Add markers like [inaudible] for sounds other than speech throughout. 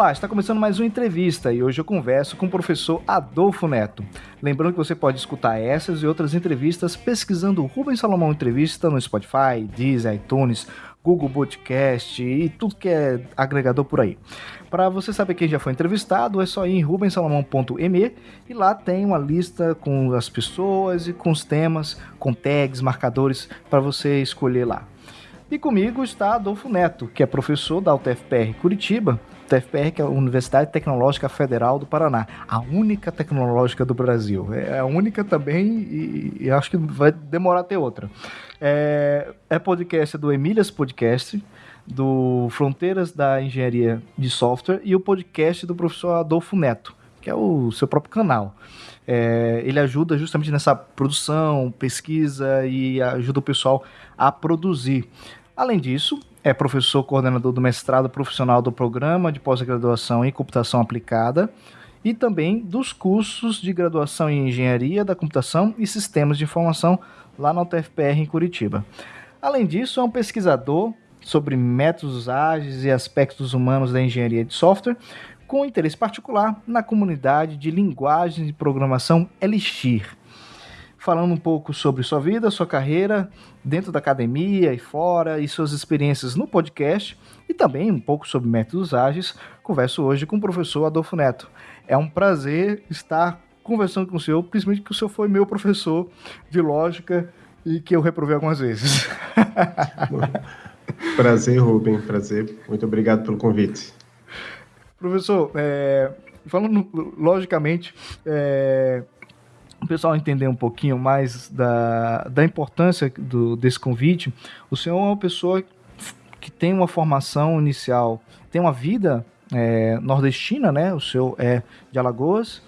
Olá, está começando mais uma entrevista e hoje eu converso com o professor Adolfo Neto. Lembrando que você pode escutar essas e outras entrevistas pesquisando Rubens Salomão Entrevista no Spotify, Deezer, iTunes, Google Podcast e tudo que é agregador por aí. Para você saber quem já foi entrevistado, é só ir em rubensalomão.me e lá tem uma lista com as pessoas e com os temas, com tags, marcadores para você escolher lá. E comigo está Adolfo Neto, que é professor da UTFPR Curitiba, UTFPR, que é a Universidade Tecnológica Federal do Paraná, a única tecnológica do Brasil. É a única também e, e acho que vai demorar ter outra. É, é podcast do Emílias Podcast, do Fronteiras da Engenharia de Software e o podcast do professor Adolfo Neto, que é o seu próprio canal. É, ele ajuda justamente nessa produção, pesquisa e ajuda o pessoal a produzir. Além disso, é professor coordenador do mestrado profissional do programa de pós-graduação em computação aplicada e também dos cursos de graduação em engenharia da computação e sistemas de informação lá na UTFPR em Curitiba. Além disso, é um pesquisador sobre métodos ágeis e aspectos humanos da engenharia de software, com interesse particular na comunidade de linguagens de programação Elixir falando um pouco sobre sua vida, sua carreira dentro da academia e fora e suas experiências no podcast e também um pouco sobre métodos ágeis. Converso hoje com o professor Adolfo Neto. É um prazer estar conversando com o senhor, principalmente que o senhor foi meu professor de lógica e que eu reprovei algumas vezes. [laughs] prazer, Rubem, prazer. Muito obrigado pelo convite. Professor, é, falando logicamente, é, o pessoal entender um pouquinho mais da, da importância do, desse convite, o senhor é uma pessoa que tem uma formação inicial, tem uma vida é, nordestina, né? O senhor é de Alagoas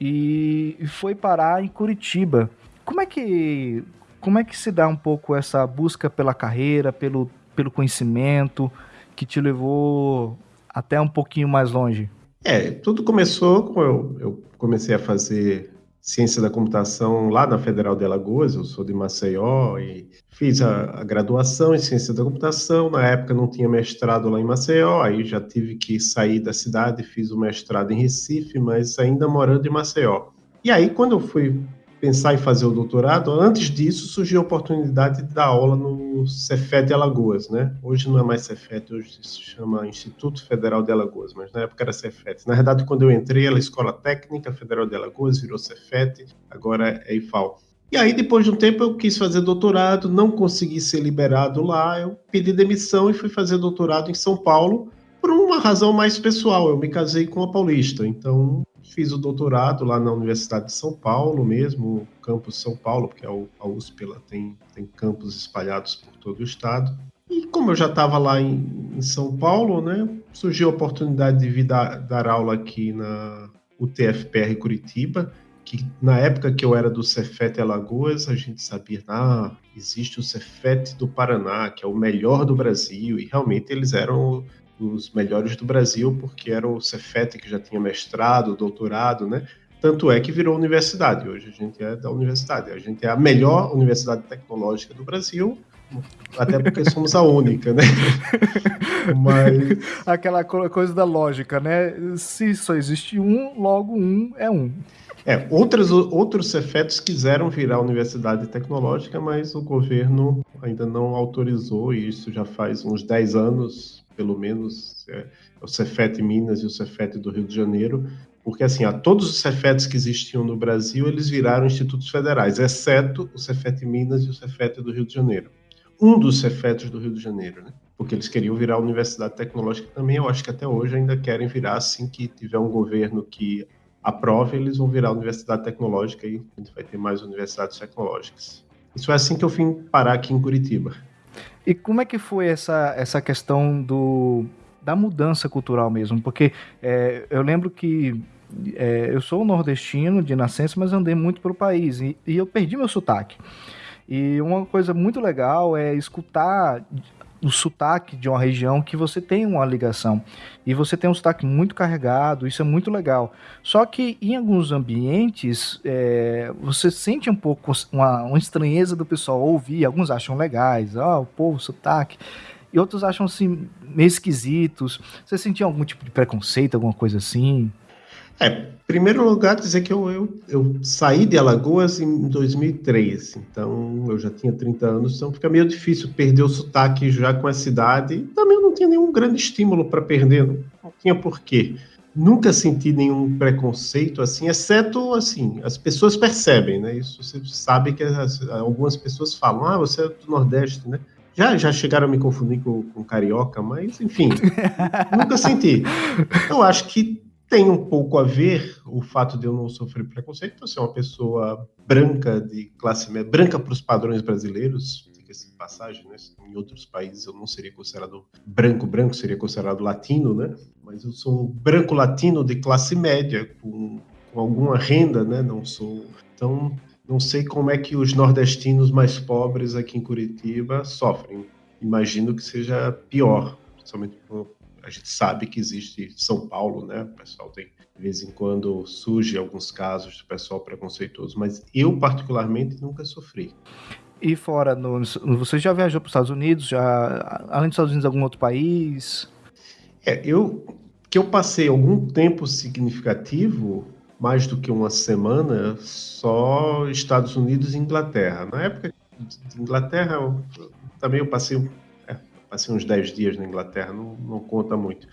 e, e foi parar em Curitiba. Como é que como é que se dá um pouco essa busca pela carreira, pelo, pelo conhecimento que te levou até um pouquinho mais longe? É, tudo começou com eu, eu comecei a fazer ciência da computação lá na Federal de Alagoas, eu sou de Maceió e fiz a, a, graduação em ciência da computação. Na época não tinha mestrado lá em Maceió, aí já tive que sair da cidade, fiz o mestrado em Recife, mas ainda morando em Maceió. E aí, quando eu fui pensar em fazer o doutorado, antes disso surgiu a oportunidade de dar aula no Cefet Alagoas, né? Hoje não é mais Cefet, hoje se chama Instituto Federal de Alagoas, mas na época era Cefet. Na verdade, quando eu entrei, era Escola Técnica Federal de Alagoas, virou Cefet, agora é IFAL. E aí, depois de um tempo, eu quis fazer doutorado, não consegui ser liberado lá, eu pedi demissão e fui fazer doutorado em São Paulo, por uma razão mais pessoal. Eu me casei com uma paulista, então fiz o doutorado lá na Universidade de São Paulo mesmo, campus São Paulo, porque a USP ela tem, tem campos espalhados por todo o estado. E como eu já estava lá em, em, São Paulo, né, surgiu a oportunidade de vir dar, dar aula aqui na UTFPR Curitiba, que na época que eu era do Cefet Alagoas, a gente sabia, ah, existe o Cefet do Paraná, que é o melhor do Brasil, e realmente eles eram os melhores do Brasil, porque era o Cefet que já tinha mestrado, doutorado, né? Tanto é que virou universidade. Hoje a gente é da universidade. A gente é a melhor universidade tecnológica do Brasil, até porque somos a única, né? [laughs] Mas... Aquela coisa da lógica, né? Se só existe um, logo um é um. É, outros, outros Cefetos quiseram virar universidade tecnológica, mas o governo ainda não autorizou, e isso já faz uns 10 anos, pelo menos, é, o Cefet Minas e o Cefet do Rio de Janeiro, porque assim, a todos os Cefetes que existiam no Brasil, eles viraram institutos federais, exceto o Cefet Minas e o Cefet do Rio de Janeiro. Um dos Cefetes do Rio de Janeiro, né? Porque eles queriam virar a Universidade Tecnológica também, eu acho que até hoje ainda querem virar assim que tiver um governo que aprove, eles vão virar a Universidade Tecnológica e a gente vai ter mais universidades tecnológicas. Isso é assim que eu vim parar aqui em Curitiba. E como é que foi essa, essa questão do, da mudança cultural mesmo? Porque é, eu lembro que é, eu sou nordestino de nascença, mas andei muito pelo país e, e eu perdi meu sotaque. E uma coisa muito legal é escutar o sotaque de uma região que você tem uma ligação. E você tem um sotaque muito carregado, isso é muito legal. Só que em alguns ambientes, é, você sente um pouco uma, uma, estranheza do pessoal ouvir, alguns acham legais, ó, oh, o povo, sotaque. e outros acham assim meio esquisitos. Você sentia algum tipo de preconceito, alguma coisa assim? É, primeiro lugar, dizer que eu, eu, eu, saí de Alagoas em 2003, então eu já tinha 30 anos, então fica meio difícil perder o sotaque já com a cidade. Também eu não tinha nenhum grande estímulo para perder, não, não tinha porquê. Nunca senti nenhum preconceito assim, exceto assim, as pessoas percebem, né? Isso você sabe que as, algumas pessoas falam, ah, você é do Nordeste, né? Já, já chegaram a me confundir com, com carioca, mas enfim, [laughs] nunca senti. Eu acho que tem um pouco a ver o fato de eu não sofrer preconceito, por ser uma pessoa branca de classe média, branca para os padrões brasileiros, diga-se de passagem, né? Em outros países eu não seria considerado branco, branco seria considerado latino, né? Mas eu sou um branco latino de classe média, com, com alguma renda, né? Não sou. Então, não sei como é que os nordestinos mais pobres aqui em Curitiba sofrem. Imagino que seja pior, principalmente a gente sabe que existe São Paulo, né? O pessoal tem, de vez em quando, surge alguns casos de pessoal preconceituoso, mas eu, particularmente, nunca sofri. E fora, no, você já viajou para os Estados Unidos? Já, além dos Estados Unidos, algum outro país? É, eu que eu passei algum tempo significativo, mais do que uma semana, só Estados Unidos e Inglaterra. Na época de Inglaterra, eu, também eu passei passei uns 10 dias na Inglaterra, não, não conta muito.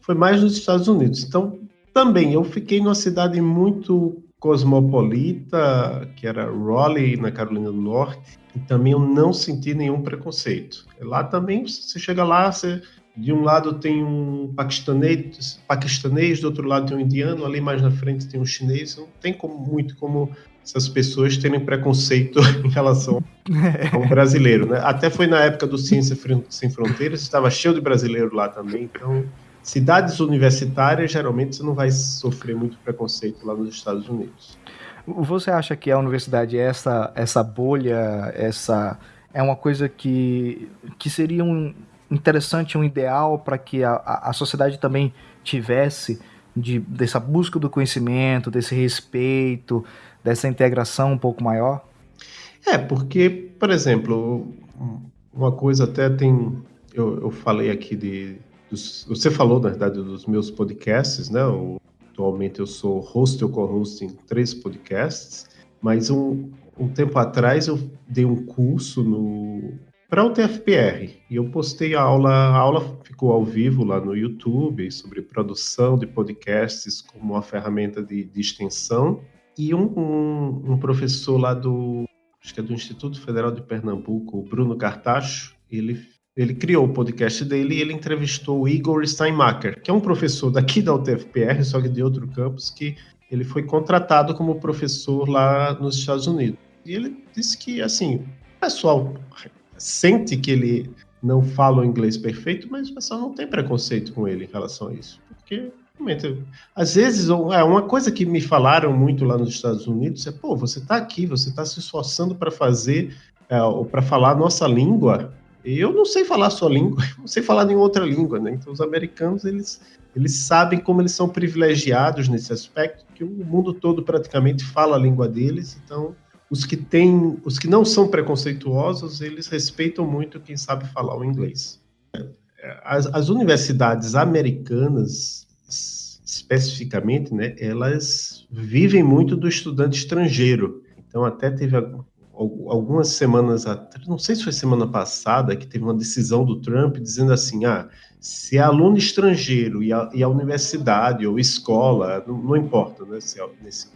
Foi mais nos Estados Unidos. Então, também, eu fiquei numa cidade muito cosmopolita, que era Raleigh, na Carolina do Norte, e também eu não senti nenhum preconceito. Lá também, você chega lá, você, de um lado tem um paquistanês, paquistanês, do outro lado tem um indiano, ali mais na frente tem um chinês, não tem como, muito como essas pessoas terem preconceito [laughs] em relação ao [laughs] brasileiro, né? Até foi na época do Ciência Sem Fronteiras, estava cheio de brasileiro lá também, então cidades universitárias geralmente você não vai sofrer muito preconceito lá nos Estados Unidos. Você acha que a universidade essa essa bolha, essa é uma coisa que que seria um interessante, um ideal para que a, a sociedade também tivesse de, dessa busca do conhecimento, desse respeito, dessa integração um pouco maior? É, porque, por exemplo, uma coisa até tem. Eu, eu falei aqui de. Dos, você falou, na verdade, dos meus podcasts, né? Eu, atualmente eu sou host ou co-host em três podcasts, mas um, um tempo atrás eu dei um curso no para o TFPR e eu postei a aula, a aula ficou ao vivo lá no YouTube sobre produção de podcasts como uma ferramenta de, de extensão e um, um, um, professor lá do, acho que é do Instituto Federal de Pernambuco, o Bruno Cartacho, ele, ele criou o podcast dele e ele entrevistou o Igor Steinmacher, que é um professor daqui da UTFPR, só que de outro campus, que ele foi contratado como professor lá nos Estados Unidos. E ele disse que, assim, o pessoal sente que ele não fala o inglês perfeito, mas o pessoal não tem preconceito com ele em relação a isso. Porque às vezes, é uma coisa que me falaram muito lá nos Estados Unidos é, pô, você está aqui, você está se esforçando para fazer é, para falar a nossa língua. Eu não sei falar a sua língua, [laughs] não sei falar nenhuma outra língua, né? Então os americanos eles eles sabem como eles são privilegiados nesse aspecto, que o mundo todo praticamente fala a língua deles. Então os que têm, os que não são preconceituosos, eles respeitam muito quem sabe falar o inglês. As, as universidades americanas especificamente, né, elas vivem muito do estudante estrangeiro. Então, até teve algumas semanas atrás, não sei se foi semana passada, que teve uma decisão do Trump dizendo assim: ah, se é aluno estrangeiro e a, e a universidade ou escola, não, não importa, né, se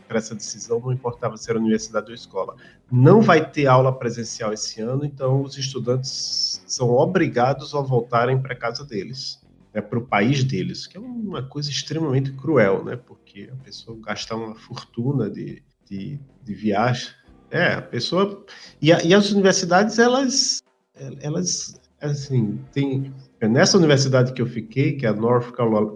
para essa decisão não importava se era universidade ou escola, não vai ter aula presencial esse ano, então os estudantes são obrigados a voltarem para casa deles né, para o país deles, que é uma coisa extremamente cruel, né? Porque a pessoa gastar uma fortuna de, de, de viagem. É, a pessoa. E, a, e as universidades, elas. Elas, assim, tem. Nessa universidade que eu fiquei, que é a North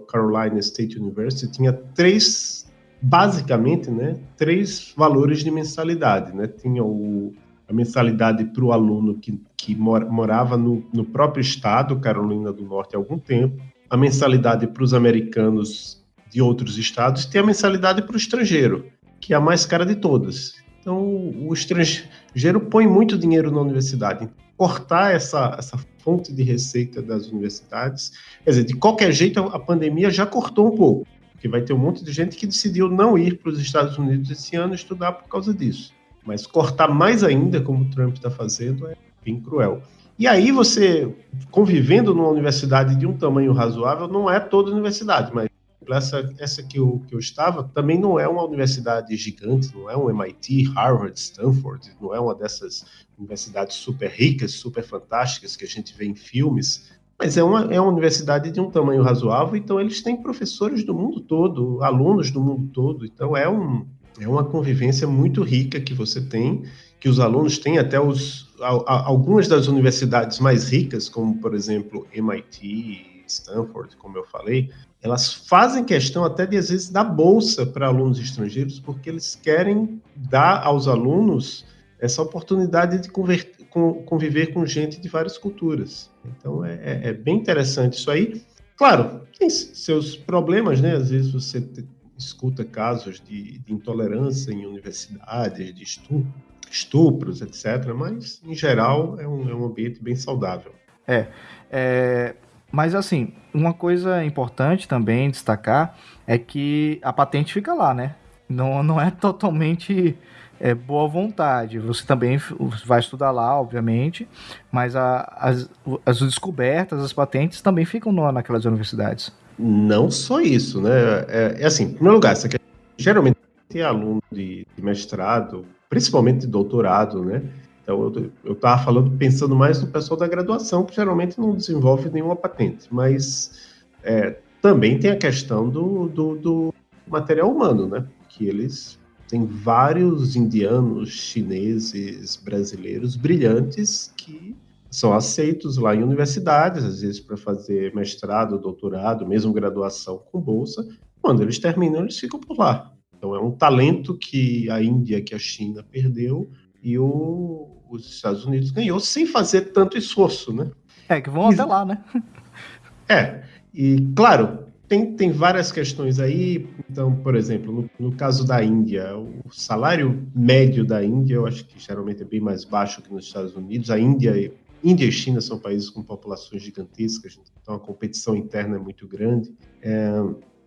Carolina State University, tinha três, basicamente, né, três valores de mensalidade, né? Tinha o, a mensalidade para o aluno que, que morava no, no próprio estado, Carolina do Norte, há algum tempo, a mensalidade para os americanos de outros estados, tem a mensalidade para o estrangeiro, que é a mais cara de todas. Então, o estrangeiro põe muito dinheiro na universidade. Cortar essa, essa fonte de receita das universidades, quer dizer, de qualquer jeito, a pandemia já cortou um pouco, porque vai ter um monte de gente que decidiu não ir para os Estados Unidos esse ano estudar por causa disso. Mas cortar mais ainda, como o Trump está fazendo, é bem cruel. E aí você, convivendo numa universidade de um tamanho razoável, não é toda universidade, mas essa, essa que, eu, que eu estava também não é uma universidade gigante, não é um MIT, Harvard, Stanford, não é uma dessas universidades super ricas, super fantásticas que a gente vê em filmes, mas é uma, é uma universidade de um tamanho razoável, então eles têm professores do mundo todo, alunos do mundo todo, então é, um, é uma convivência muito rica que você tem, que os alunos têm até os, algumas das universidades mais ricas, como por exemplo MIT, Stanford, como eu falei, elas fazem questão até de às vezes dar bolsa para alunos estrangeiros, porque eles querem dar aos alunos essa oportunidade de conviver com gente de várias culturas. Então é, é, é bem interessante isso aí. Claro, tem seus problemas, né? Às vezes você escuta casos de, de intolerância em universidades, de estupro, estupros, etc. Mas, em geral, é um, é um ambiente bem saudável. É, é, mas assim, uma coisa importante também destacar é que a patente fica lá, né? Não, não é [laughs] totalmente é, boa vontade. Você também vai estudar lá, obviamente, mas a, as, as descobertas, as patentes também ficam no, naquelas universidades. Não só isso, né? É, é assim, em primeiro lugar, quer, geralmente tem aluno de, de mestrado, principalmente de doutorado, né? Então, eu estava falando, pensando mais no pessoal da graduação, que geralmente não desenvolve nenhuma patente, mas é, também tem a questão do, do, do, material humano, né? Que eles têm vários indianos, chineses, brasileiros brilhantes que são aceitos lá em universidades, às vezes para fazer mestrado, doutorado, mesmo graduação com bolsa. Quando eles terminam, eles ficam por lá. Então, é um talento que a Índia, que a China perdeu, e o, os Estados Unidos ganhou sem fazer tanto esforço, né? É, que vão e, até lá, né? É, e claro, tem, tem várias questões aí. Então, por exemplo, no, no, caso da Índia, o salário médio da Índia, eu acho que geralmente é bem mais baixo que nos Estados Unidos. A Índia, Índia e China são países com populações gigantescas, então a competição interna é muito grande. É,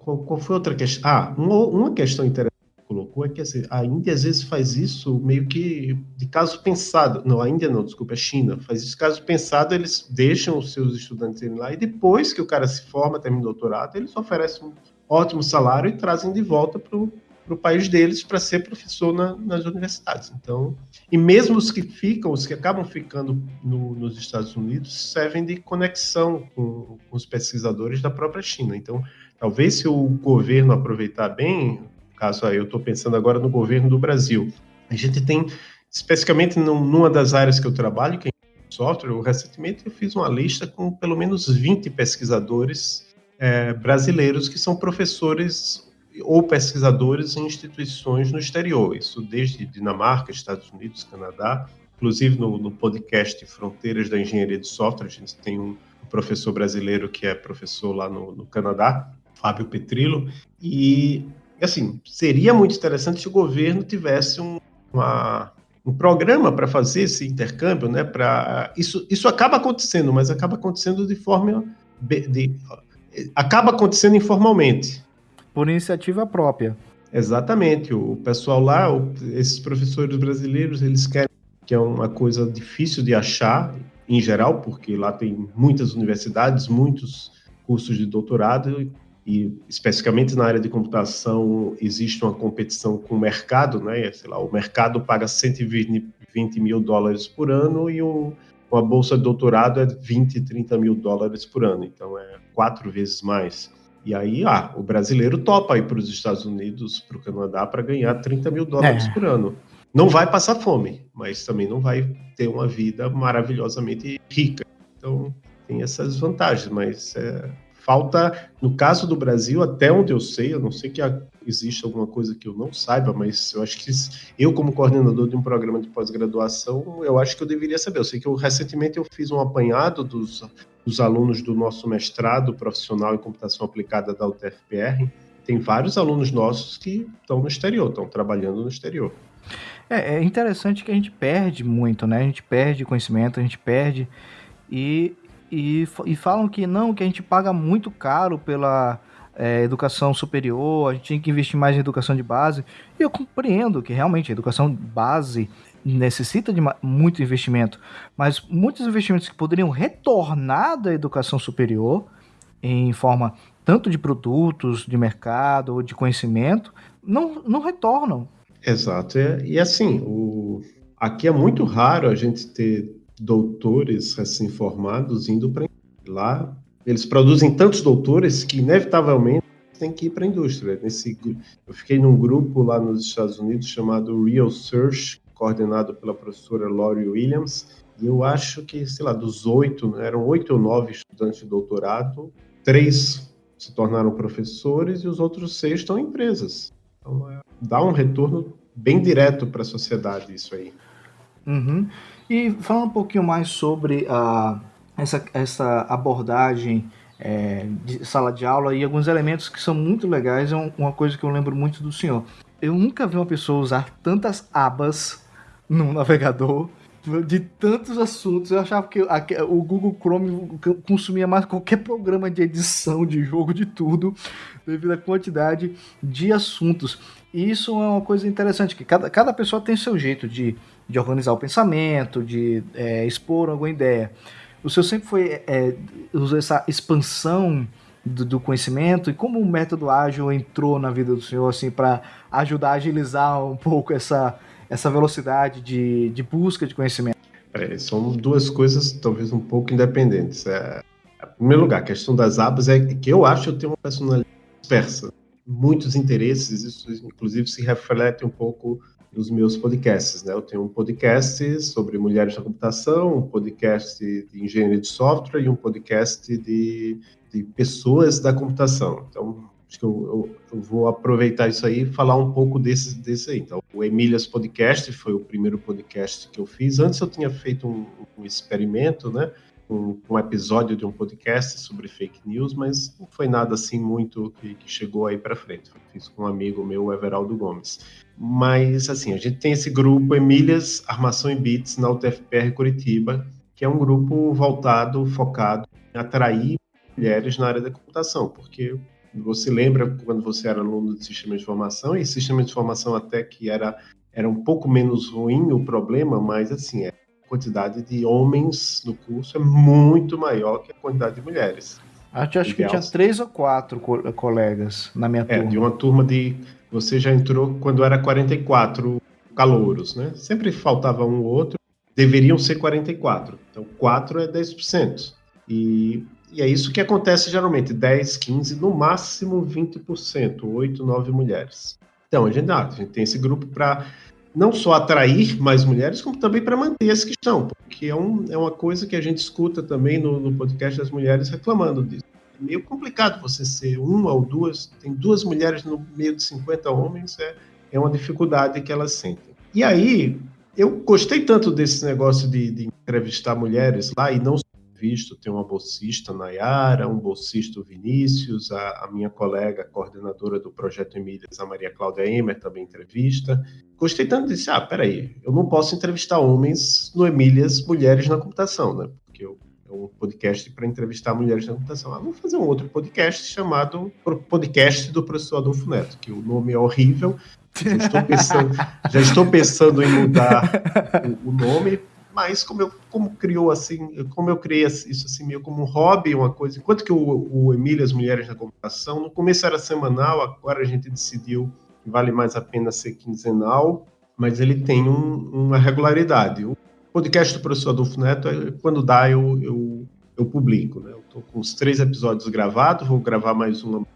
qual, qual, foi outra questão? Ah, uma, uma questão interessante colocou é que assim, a Índia às vezes faz isso meio que de caso pensado. Não, a Índia não, desculpa, a China. Faz isso caso pensado, eles deixam os seus estudantes irem lá e depois que o cara se forma, termina o doutorado, eles oferecem um ótimo salário e trazem de volta para o país deles para ser professor na, nas universidades. Então, e mesmo os que ficam, os que acabam ficando no, nos Estados Unidos, servem de conexão com, com os pesquisadores da própria China. Então, talvez se o governo aproveitar bem caso aí eu estou pensando agora no governo do Brasil. A gente tem, especificamente numa das áreas que eu trabalho, que é software, eu, recentemente eu fiz uma lista com pelo menos 20 pesquisadores é, brasileiros que são professores ou pesquisadores em instituições no exterior, isso desde Dinamarca, Estados Unidos, Canadá, inclusive no, no podcast Fronteiras da Engenharia de Software, a gente tem um professor brasileiro que é professor lá no, no Canadá, Fábio Petrillo, e assim, seria muito interessante se o governo tivesse um, uma, um programa para fazer esse intercâmbio, né? Para isso, isso acaba acontecendo, mas acaba acontecendo de forma de, de, acaba acontecendo informalmente. Por iniciativa própria. Exatamente. O pessoal lá, o, esses professores brasileiros, eles querem que é uma coisa difícil de achar em geral, porque lá tem muitas universidades, muitos cursos de doutorado e especificamente na área de computação existe uma competição com o mercado, né? Sei lá, o mercado paga 120 mil dólares por ano e um, uma bolsa de doutorado é 20, 30 mil dólares por ano, então é quatro vezes mais. E aí, ah, o brasileiro topa ir para os Estados Unidos, para o Canadá, para ganhar 30 mil dólares é. por ano. Não vai passar fome, mas também não vai ter uma vida maravilhosamente rica. Então, tem essas vantagens, mas é, Falta, no caso do Brasil, até onde eu sei, eu não sei que existe alguma coisa que eu não saiba, mas eu acho que eu, como coordenador de um programa de pós-graduação, eu acho que eu deveria saber. Eu sei que eu, recentemente eu fiz um apanhado dos, dos alunos do nosso mestrado profissional em computação aplicada da UTFPR. Tem vários alunos nossos que estão no exterior, estão trabalhando no exterior. É, é interessante que a gente perde muito, né? A gente perde conhecimento, a gente perde e, e, e falam que não, que a gente paga muito caro pela é, educação superior, a gente tem que investir mais em educação de base. E eu compreendo que realmente a educação base necessita de muito investimento, mas muitos investimentos que poderiam retornar da educação superior em forma tanto de produtos, de mercado ou de conhecimento, não, não retornam. Exato. E, e assim, o... aqui é muito raro a gente ter doutores recém-formados indo para lá. Eles produzem tantos doutores que, inevitavelmente, tem que ir para a indústria. Nesse, eu fiquei num grupo lá nos Estados Unidos chamado Real Search, coordenado pela professora Laurie Williams, e eu acho que, sei lá, dos oito, eram oito ou nove estudantes de doutorado, três se tornaram professores e os outros seis estão em empresas. Então, é, dá um retorno bem direto para a sociedade isso aí. Uhum. E falando um pouquinho mais sobre a, essa, essa abordagem é, de sala de aula e alguns elementos que são muito legais, é uma coisa que eu lembro muito do senhor. Eu nunca vi uma pessoa usar tantas abas no [laughs] navegador de tantos assuntos. Eu achava que o Google Chrome consumia mais qualquer programa de edição de jogo, de tudo, devido à quantidade de assuntos. E isso é uma coisa interessante, que cada, cada pessoa tem seu jeito de, de organizar o pensamento, de é, expor alguma ideia. O seu sempre foi é, usou essa expansão do, do, conhecimento e como o método ágil entrou na vida do senhor assim para ajudar a agilizar um pouco essa essa velocidade de, de busca de conhecimento? É, são duas coisas talvez um pouco independentes. É, em primeiro lugar, a questão das abas é que eu acho que eu tenho uma personalidade dispersa. Muitos interesses, isso inclusive se reflete um pouco nos meus podcasts. Né? Eu tenho um podcast sobre mulheres na computação, um podcast de engenharia de software e um podcast de, de pessoas da computação. Então, acho que eu, eu, eu, vou aproveitar isso aí e falar um pouco desse, desse aí. Então, o Emílias Podcast foi o primeiro podcast que eu fiz. Antes eu tinha feito um, um experimento, né? Um, um, episódio de um podcast sobre fake news, mas não foi nada assim muito que, que chegou aí para frente. Fiz com um amigo meu, Everaldo Gomes. Mas, assim, a gente tem esse grupo Emílias Armação e Bits na UTFPR Curitiba, que é um grupo voltado, focado em atrair mulheres na área da computação, porque você lembra quando você era aluno de sistema de informação, e sistema de informação até que era, era um pouco menos ruim o problema, mas assim, é, quantidade de homens no curso é muito maior que a quantidade de mulheres. Acho, acho que tinha três ou quatro co colegas na minha é, turma. de uma turma de. Você já entrou quando era 44 calouros, né? Sempre faltava um ou outro. Deveriam ser 44. Então, 4 é 10%. E e é isso que acontece geralmente, 10, 15, no máximo 20%, 8, 9 mulheres. Então, a gente, ah, a gente tem esse grupo para não só atrair mais mulheres, como também para manter as que estão, porque é, um, é uma coisa que a gente escuta também no, no podcast das mulheres reclamando disso. É meio complicado você ser uma ou duas, tem duas mulheres no meio de 50 homens, é, é uma dificuldade que elas sentem. E aí, eu gostei tanto desse negócio de, de entrevistar mulheres lá, e não visto, tem uma bolsista, Nayara, um bolsista, Vinícius, a, a, minha colega, coordenadora do Projeto Emílias, a Maria Cláudia Emer, também entrevista. Gostei tanto, disse, ah, peraí, eu não posso entrevistar homens no Emílias Mulheres na Computação, né? Porque eu, é um podcast para entrevistar mulheres na computação. Ah, vamos fazer um outro podcast chamado Podcast do Professor Adolfo Neto, que o nome é horrível, já estou pensando, já estou pensando em mudar o, o nome mas como eu como criou assim, como eu criei isso assim meio como um hobby, uma coisa. Enquanto que o, o Emília as Mulheres na Computação, no começo era semanal, agora a gente decidiu que vale mais a pena ser quinzenal, mas ele tem um, uma regularidade. O podcast do professor Adolfo Neto, quando dá, eu, eu, eu publico. Né? Eu estou com os três episódios gravados, vou gravar mais uma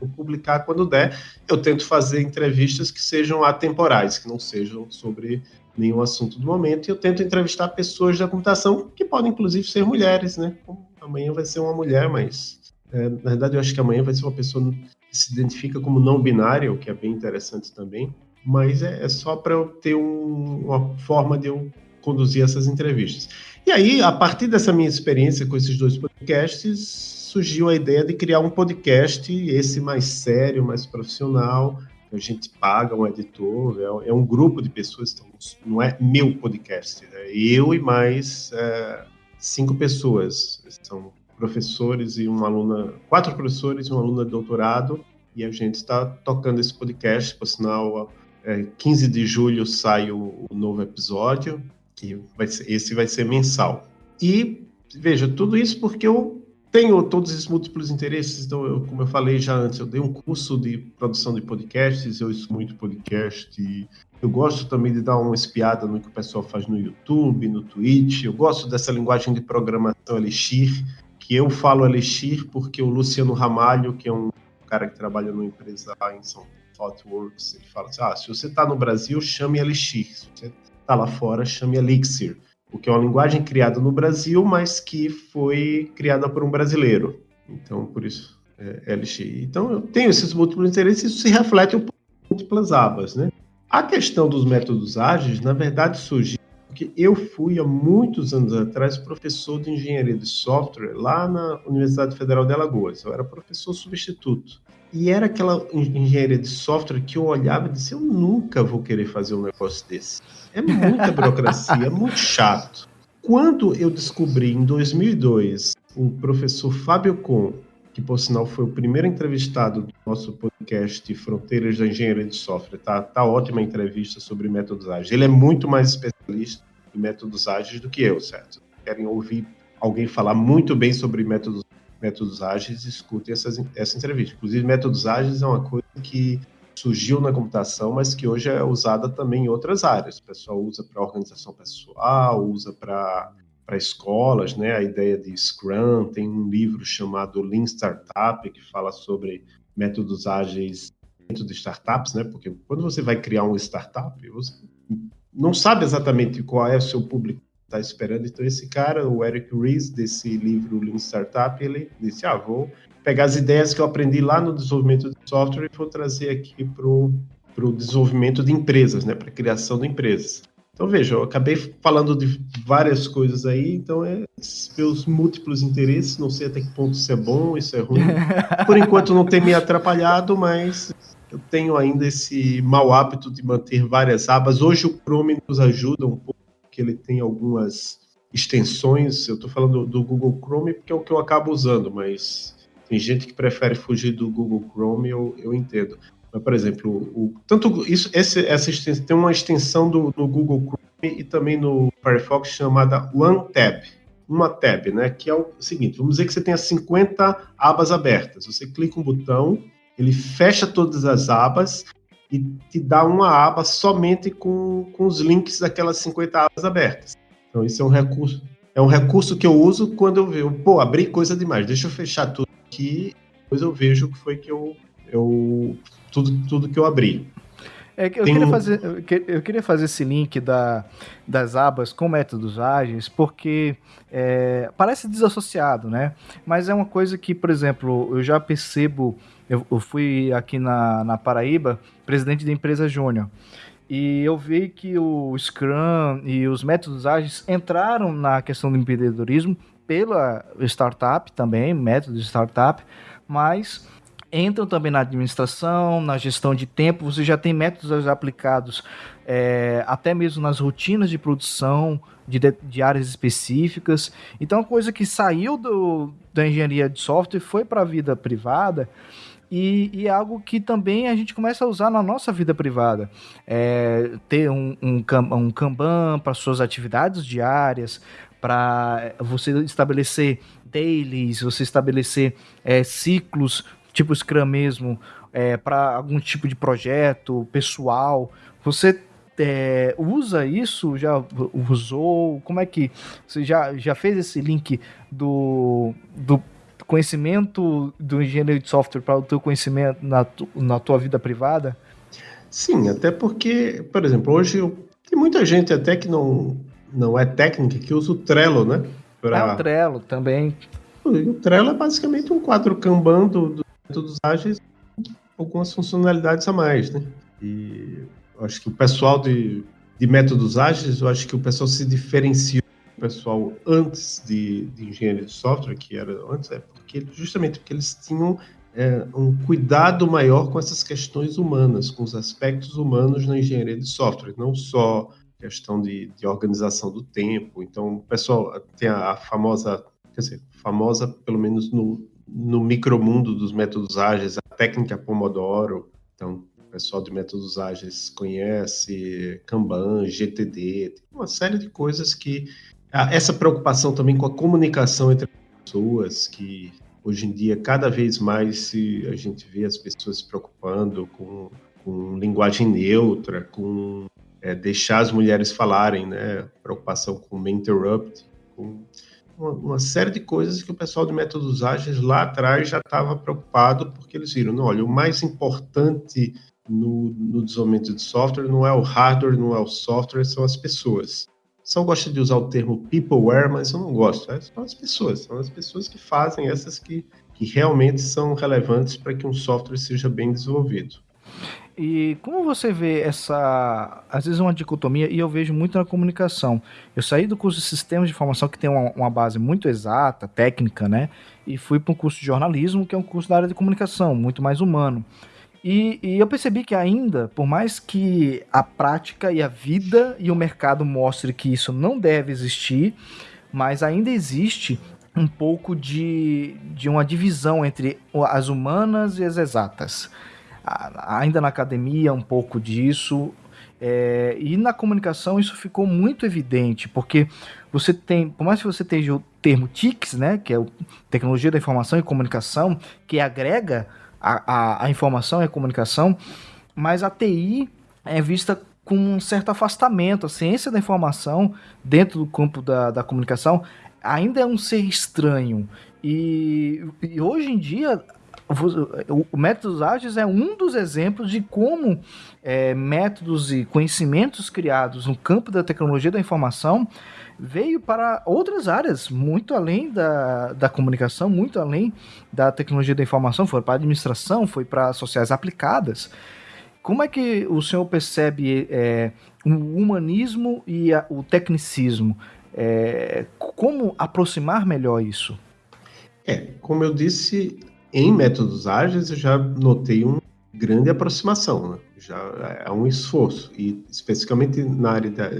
vou publicar quando der. Eu tento fazer entrevistas que sejam atemporais, que não sejam sobre nenhum assunto do momento, e eu tento entrevistar pessoas da computação, que podem inclusive ser mulheres, né? Amanhã vai ser uma mulher, mas é, na verdade eu acho que amanhã vai ser uma pessoa que se identifica como não binária, o que é bem interessante também, mas é, é só para eu ter um, uma forma de eu conduzir essas entrevistas. E aí, a partir dessa minha experiência com esses dois podcasts, surgiu a ideia de criar um podcast, esse mais sério, mais profissional, a gente paga um editor, é, é um grupo de pessoas, então não é meu podcast, é eu e mais é, cinco pessoas, são professores e uma aluna, quatro professores e uma aluna de doutorado, e a gente está tocando esse podcast, por sinal, é, 15 de julho sai o, o novo episódio, que vai ser, esse vai ser mensal. E veja, tudo isso porque eu tenho todos esses múltiplos interesses, então, eu, como eu falei já antes, eu dei um curso de produção de podcasts, eu ouço muito podcast, eu gosto também de dar uma espiada no que o pessoal faz no YouTube, no Twitch, eu gosto dessa linguagem de programação Elixir, que eu falo Elixir porque o Luciano Ramalho, que é um cara que trabalha numa empresa lá em São Thoughtworks, ele fala assim, ah, se você está no Brasil, chame Elixir, se você está lá fora, chame Elixir porque é uma linguagem criada no Brasil, mas que foi criada por um brasileiro. Então, por isso, é LX. Então, eu tenho esses múltiplos interesses, isso se reflete em múltiplas abas, né? A questão dos métodos ágeis, na verdade, surgiu porque eu fui, há muitos anos atrás, professor de engenharia de software lá na Universidade Federal de Alagoas. Eu era professor substituto. E era aquela engenharia de software que eu olhava e disse: eu nunca vou querer fazer um negócio desse. É muita burocracia, é muito chato. Quando eu descobri em 2002 o professor Fábio Com, que por sinal foi o primeiro entrevistado do nosso podcast Fronteiras da Engenharia de Software, tá, tá ótima entrevista sobre métodos ágeis. Ele é muito mais especialista em métodos ágeis do que eu, certo? Querem ouvir alguém falar muito bem sobre métodos métodos ágeis, escutem essas, essa entrevista. Inclusive, métodos ágeis é uma coisa que surgiu na computação, mas que hoje é usada também em outras áreas. O pessoal usa para organização pessoal, usa para para escolas, né? A ideia de Scrum, tem um livro chamado Lean Startup que fala sobre métodos ágeis dentro de startups, né? Porque quando você vai criar uma startup, você não sabe exatamente qual é o seu público está esperando. Então, esse cara, o Eric Ries, desse livro Lean Startup, ele disse: Ah, vou pegar as ideias que eu aprendi lá no desenvolvimento de software e vou trazer aqui para o desenvolvimento de empresas, né, para a criação de empresas. Então, veja, eu acabei falando de várias coisas aí, então é meus múltiplos interesses, não sei até que ponto isso é bom, isso é ruim. [laughs] Por enquanto não tem me atrapalhado, mas eu tenho ainda esse mau hábito de manter várias abas. Hoje o Chrome nos ajuda um pouco que ele tem algumas extensões. Eu estou falando do Google Chrome porque é o que eu acabo usando, mas tem gente que prefere fugir do Google Chrome, eu, eu entendo. Mas, por exemplo, o, tanto isso, esse, essa extensão, tem uma extensão do, do Google Chrome e também no Firefox chamada OneTab. Uma tab, né? Que é o seguinte: vamos dizer que você tenha 50 abas abertas. Você clica um botão, ele fecha todas as abas e te dá uma aba somente com, com os links daquelas 50 abas abertas. Então, isso é um recurso. É um recurso que eu uso quando eu vejo, pô, abri coisa demais, deixa eu fechar tudo aqui, depois eu vejo o que foi que eu, eu tudo, tudo que eu abri. É, eu, queria um... fazer, eu queria fazer esse link da, das abas com métodos ágeis, porque é, parece desassociado, né? Mas é uma coisa que, por exemplo, eu já percebo. Eu, eu fui aqui na, na Paraíba, presidente da empresa Júnior. E eu vi que o Scrum e os métodos ágeis entraram na questão do empreendedorismo pela startup também, método de startup, mas entram também na administração, na gestão de tempo. Você já tem métodos aplicados é, até mesmo nas rotinas de produção de, de, áreas específicas. Então, uma coisa que saiu do, da engenharia de software foi para a vida privada. E, e, algo que também a gente começa a usar na nossa vida privada. É, ter um, um, um Kanban para suas atividades diárias, para você estabelecer dailies, você estabelecer é, ciclos tipo Scrum mesmo, é, para algum tipo de projeto pessoal, você é, usa isso? Já usou? Como é que você já, já fez esse link do, do conhecimento do engenheiro de software para o teu conhecimento na, tu, na tua vida privada? Sim, até porque, por exemplo, hoje eu, tem muita gente até que não, não é técnica que usa o Trello, né? Pra... É o Trello também. O Trello é basicamente um quadro Kanban do, do métodos ágeis algumas funcionalidades a mais, né? E acho que o pessoal de, de métodos ágeis, eu acho que o pessoal se diferenciou pessoal antes de, de engenharia de software, que era antes, é porque justamente porque eles tinham é, um cuidado maior com essas questões humanas, com os aspectos humanos na engenharia de software, não só questão de, de organização do tempo. Então, o pessoal tem a, a famosa, quer dizer, famosa pelo menos no, no micromundo dos métodos ágeis, a técnica Pomodoro. Então, o pessoal de métodos ágeis conhece Kanban, GTD, uma série de coisas que essa preocupação também com a comunicação entre pessoas, que hoje em dia cada vez mais se a gente vê as pessoas se preocupando com, com linguagem neutra, com é, deixar as mulheres falarem, né? Preocupação com o interrupt, com uma, uma, série de coisas que o pessoal de métodos ágeis lá atrás já estava preocupado, porque eles viram, não, olha, o mais importante no, no, desenvolvimento de software não é o hardware, não é o software, são as pessoas. Só gosta de usar o termo peopleware, mas eu não gosto. É, são as pessoas, são as pessoas que fazem essas que, que realmente são relevantes para que um software seja bem desenvolvido. E como você vê essa, às vezes uma dicotomia, e eu vejo muito na comunicação. Eu saí do curso de Sistemas de Informação, que tem uma, uma base muito exata, técnica, né? E fui para um curso de jornalismo, que é um curso da área de comunicação, muito mais humano. E, e, eu percebi que ainda, por mais que a prática e a vida e o mercado mostre que isso não deve existir, mas ainda existe um pouco de, de uma divisão entre as humanas e as exatas ainda na academia um pouco disso. É, e na comunicação isso ficou muito evidente, porque você tem, por mais que você tenha o termo TICS, né, que é o Tecnologia da Informação e Comunicação, que agrega a, a, a informação e a comunicação, mas a TI é vista com um certo afastamento. A ciência da informação, dentro do campo da, da comunicação, ainda é um ser estranho. E, e hoje em dia o métodos ágeis é um dos exemplos de como é, métodos e conhecimentos criados no campo da tecnologia da informação veio para outras áreas, muito além da, da comunicação, muito além da tecnologia da informação, foi para a administração, foi para sociais aplicadas. Como é que o senhor percebe é, o humanismo e a, o tecnicismo? É, como aproximar melhor isso? É, como eu disse, em métodos ágeis, eu já notei uma grande aproximação, né? já é um esforço, e especificamente na área da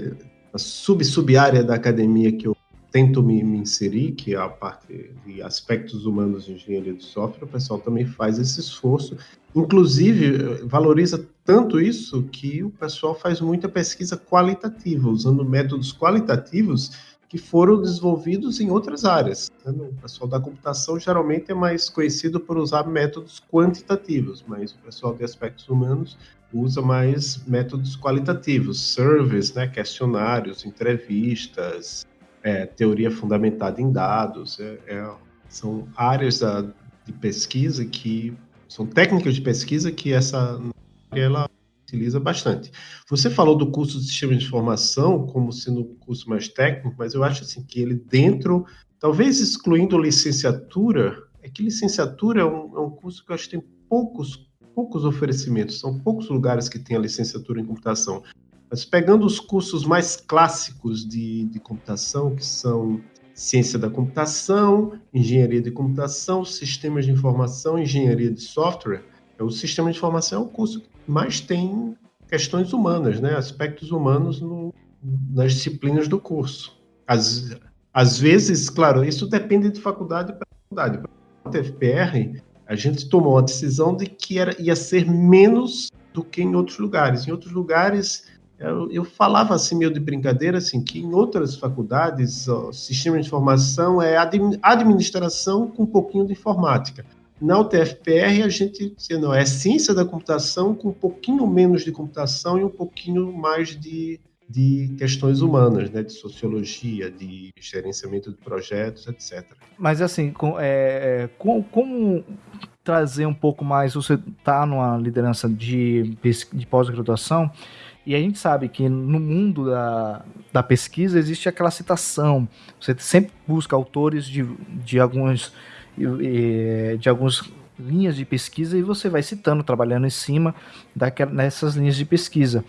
sub-sub-área da academia que eu tento me, me, inserir, que é a parte de aspectos humanos de engenharia de software, o pessoal também faz esse esforço. Inclusive, valoriza tanto isso que o pessoal faz muita pesquisa qualitativa, usando métodos qualitativos que foram desenvolvidos em outras áreas. Né? O pessoal da computação geralmente é mais conhecido por usar métodos quantitativos, mas o pessoal de aspectos humanos usa mais métodos qualitativos, surveys, né, questionários, entrevistas, é, teoria fundamentada em dados. É, é, são áreas da, de pesquisa que são técnicas de pesquisa que essa ela utiliza bastante. Você falou do curso de sistema de informação como sendo um curso mais técnico, mas eu acho assim que ele dentro, talvez excluindo licenciatura, é que licenciatura é um, é um curso que eu acho que tem poucos, poucos oferecimentos, são poucos lugares que tem a licenciatura em computação. Mas pegando os cursos mais clássicos de, de computação, que são ciência da computação, engenharia de computação, sistemas de informação, engenharia de software, o sistema de informação é o curso que mais tem questões humanas, né? aspectos humanos no, nas disciplinas do curso. Às, às vezes, claro, isso depende de faculdade para faculdade. Para o TFPR, a gente tomou a decisão de que era, ia ser menos do que em outros lugares. Em outros lugares, eu, eu falava assim, meio de brincadeira, assim, que em outras faculdades, o sistema de informação é administração com um pouquinho de informática. Na UTFPR, a gente não, é ciência da computação com um pouquinho menos de computação e um pouquinho mais de, de questões humanas, né, de sociologia, de gerenciamento de projetos, etc. Mas assim, com, é, é com, como trazer um pouco mais, você está numa liderança de, de pós-graduação, e a gente sabe que no mundo da, da pesquisa existe aquela citação, você sempre busca autores de, de alguns de algumas linhas de pesquisa e você vai citando, trabalhando em cima daquelas, nessas linhas de pesquisa.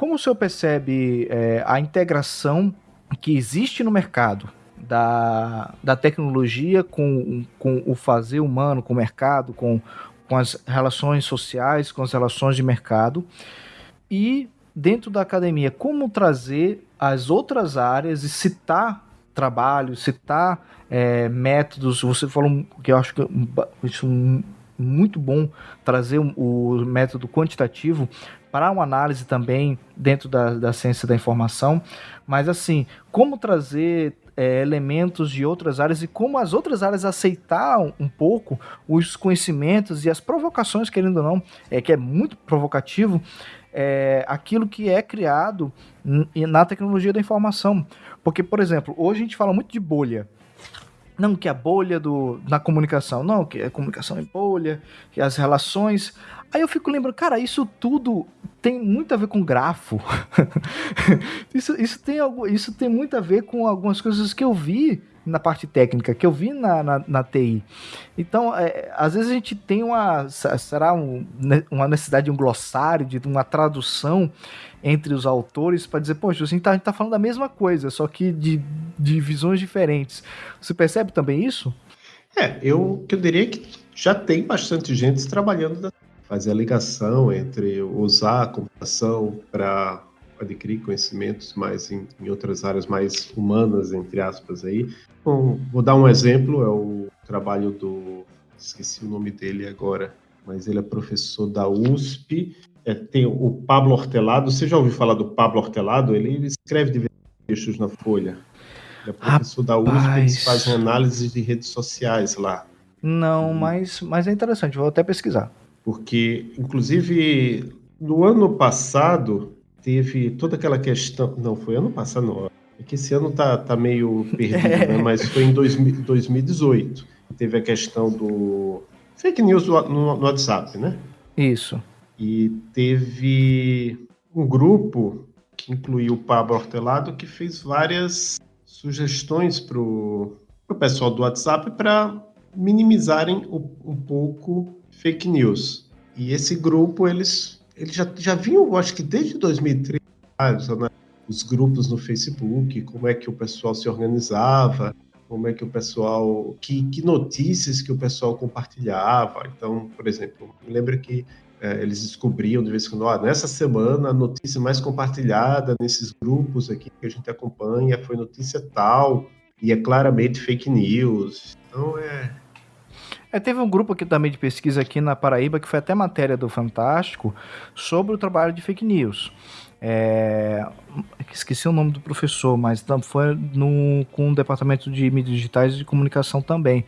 Como o senhor percebe é, a integração que existe no mercado da, da tecnologia com, com o fazer humano, com o mercado, com, com as relações sociais, com as relações de mercado. E dentro da academia, como trazer as outras áreas e citar trabalhos, citar é, métodos. Você falou que eu acho que isso é muito bom trazer o método quantitativo para uma análise também dentro da, da ciência da informação, mas assim, como trazer é, elementos de outras áreas e como as outras áreas aceitaram um pouco os conhecimentos e as provocações, querendo ou não, é, que é muito provocativo, é, aquilo que é criado na tecnologia da informação. Porque, por exemplo, hoje a gente fala muito de bolha. Não que a bolha do, na comunicação, não, que a comunicação é bolha, que as relações. Aí eu fico lembrando, cara, isso tudo tem muito a ver com grafo. [laughs] isso, isso, tem algo, isso tem muito a ver com algumas coisas que eu vi na parte técnica, que eu vi na, na, na TI. Então, é, às vezes a gente tem uma, será um, uma necessidade de um glossário, de uma tradução entre os autores para dizer, poxa, a gente tá falando da mesma coisa, só que de, de visões diferentes. Você percebe também isso? É, eu, eu diria que já tem bastante gente trabalhando fazer a ligação entre usar a computação para adquirir conhecimentos mais em, em, outras áreas mais humanas, entre aspas, aí. Bom, vou dar um exemplo, é o trabalho do... esqueci o nome dele agora, mas ele é professor da USP, é, tem o Pablo Hortelado, você já ouviu falar do Pablo Hortelado? Ele escreve diversos textos na Folha. Ele é professor Rapaz. da USP, eles fazem análise de redes sociais lá. Não, mas, mas é interessante, vou até pesquisar. Porque, inclusive, no ano passado, teve toda aquela questão. Não, foi ano passado, não. É que esse ano tá, tá meio perdido, né? [laughs] mas foi em dois, 2018. Teve a questão do fake news no, no WhatsApp, né? Isso. E teve um grupo que incluiu o Pablo Hortelado que fez várias sugestões para o pessoal do WhatsApp para minimizarem um, um pouco fake news. E esse grupo, eles eles já, já vinham, acho que desde 2013, né, os grupos no Facebook, como é que o pessoal se organizava, como é que o pessoal, que, que notícias que o pessoal compartilhava. Então, por exemplo, me lembro que é, eles descobriam de vez em quando, ah, nessa semana a notícia mais compartilhada nesses grupos aqui que a gente acompanha foi notícia tal, e é claramente fake news. Então é, é, teve um grupo aqui também de pesquisa aqui na Paraíba que foi até matéria do Fantástico sobre o trabalho de fake news. É, esqueci o nome do professor, mas foi no, com o departamento de mídias digitais e de comunicação também.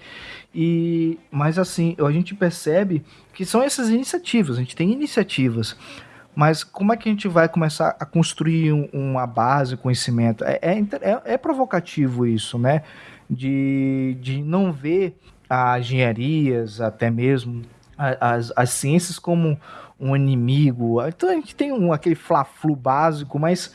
E, mas assim, a gente percebe que são essas iniciativas, a gente tem iniciativas, mas como é que a gente vai começar a construir um, uma base, conhecimento? É, é, é, é provocativo isso, né? De, de não ver as engenharias, até mesmo as, as ciências como um inimigo. Então a gente tem um, aquele fla-flu básico, mas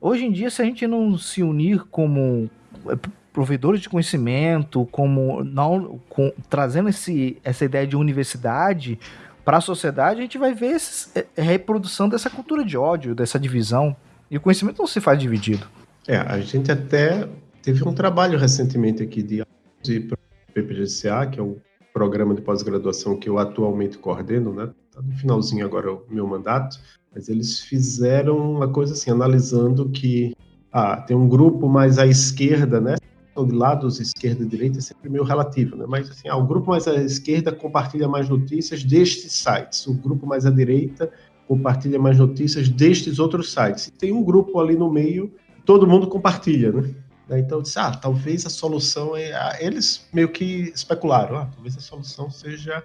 hoje em dia, se a gente não se unir como é, provedores de conhecimento, como não com, trazendo esse, essa ideia de universidade para a sociedade, a gente vai ver é, é, reprodução dessa cultura de ódio, dessa divisão. E o conhecimento não se faz dividido. É, a gente até teve um trabalho recentemente aqui de PPGCA, que é o programa de pós-graduação que eu atualmente coordeno, né? Tá no finalzinho agora o meu mandato, mas eles fizeram uma coisa assim, analisando que ah, tem um grupo mais à esquerda, né? De lados esquerda e direita é sempre meio relativo, né? Mas assim, ah, o grupo mais à esquerda compartilha mais notícias destes sites, o grupo mais à direita compartilha mais notícias destes outros sites. E tem um grupo ali no meio, todo mundo compartilha, né? Né? Então eu disse, ah, talvez a solução é. Eles meio que especularam, ah, talvez a solução seja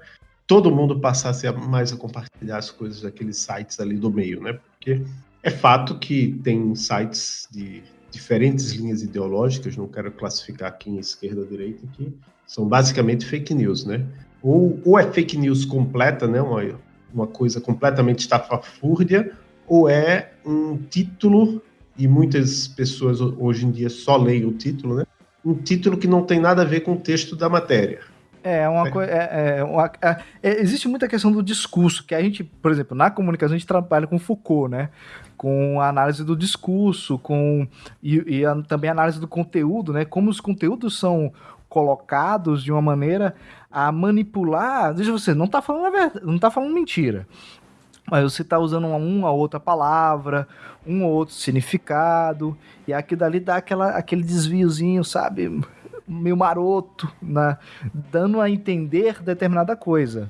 todo mundo passasse a mais a compartilhar as coisas daqueles sites ali do meio, né? Porque é fato que tem sites de diferentes linhas ideológicas, não quero classificar aqui em esquerda ou direita, que são basicamente fake news, né? Ou, ou é fake news completa, né? Uma, uma coisa completamente estafafúrdia, ou é um título e muitas pessoas hoje em dia só leem o título, né? Um título que não tem nada a ver com o texto da matéria. É, uma coisa. É, é, uma, é, é, existe muita questão do discurso, que a gente, por exemplo, na comunicação a gente trabalha com Foucault, né? Com a análise do discurso, com e, e a, também a análise do conteúdo, né? Como os conteúdos são colocados de uma maneira a manipular. Veja você, não está falando a verdade, não tá falando mentira. Mas você está usando uma, uma outra palavra, um ou outro significado, e aqui dali dá aquela, aquele desviozinho, sabe? meio maroto, na, dando a entender determinada coisa.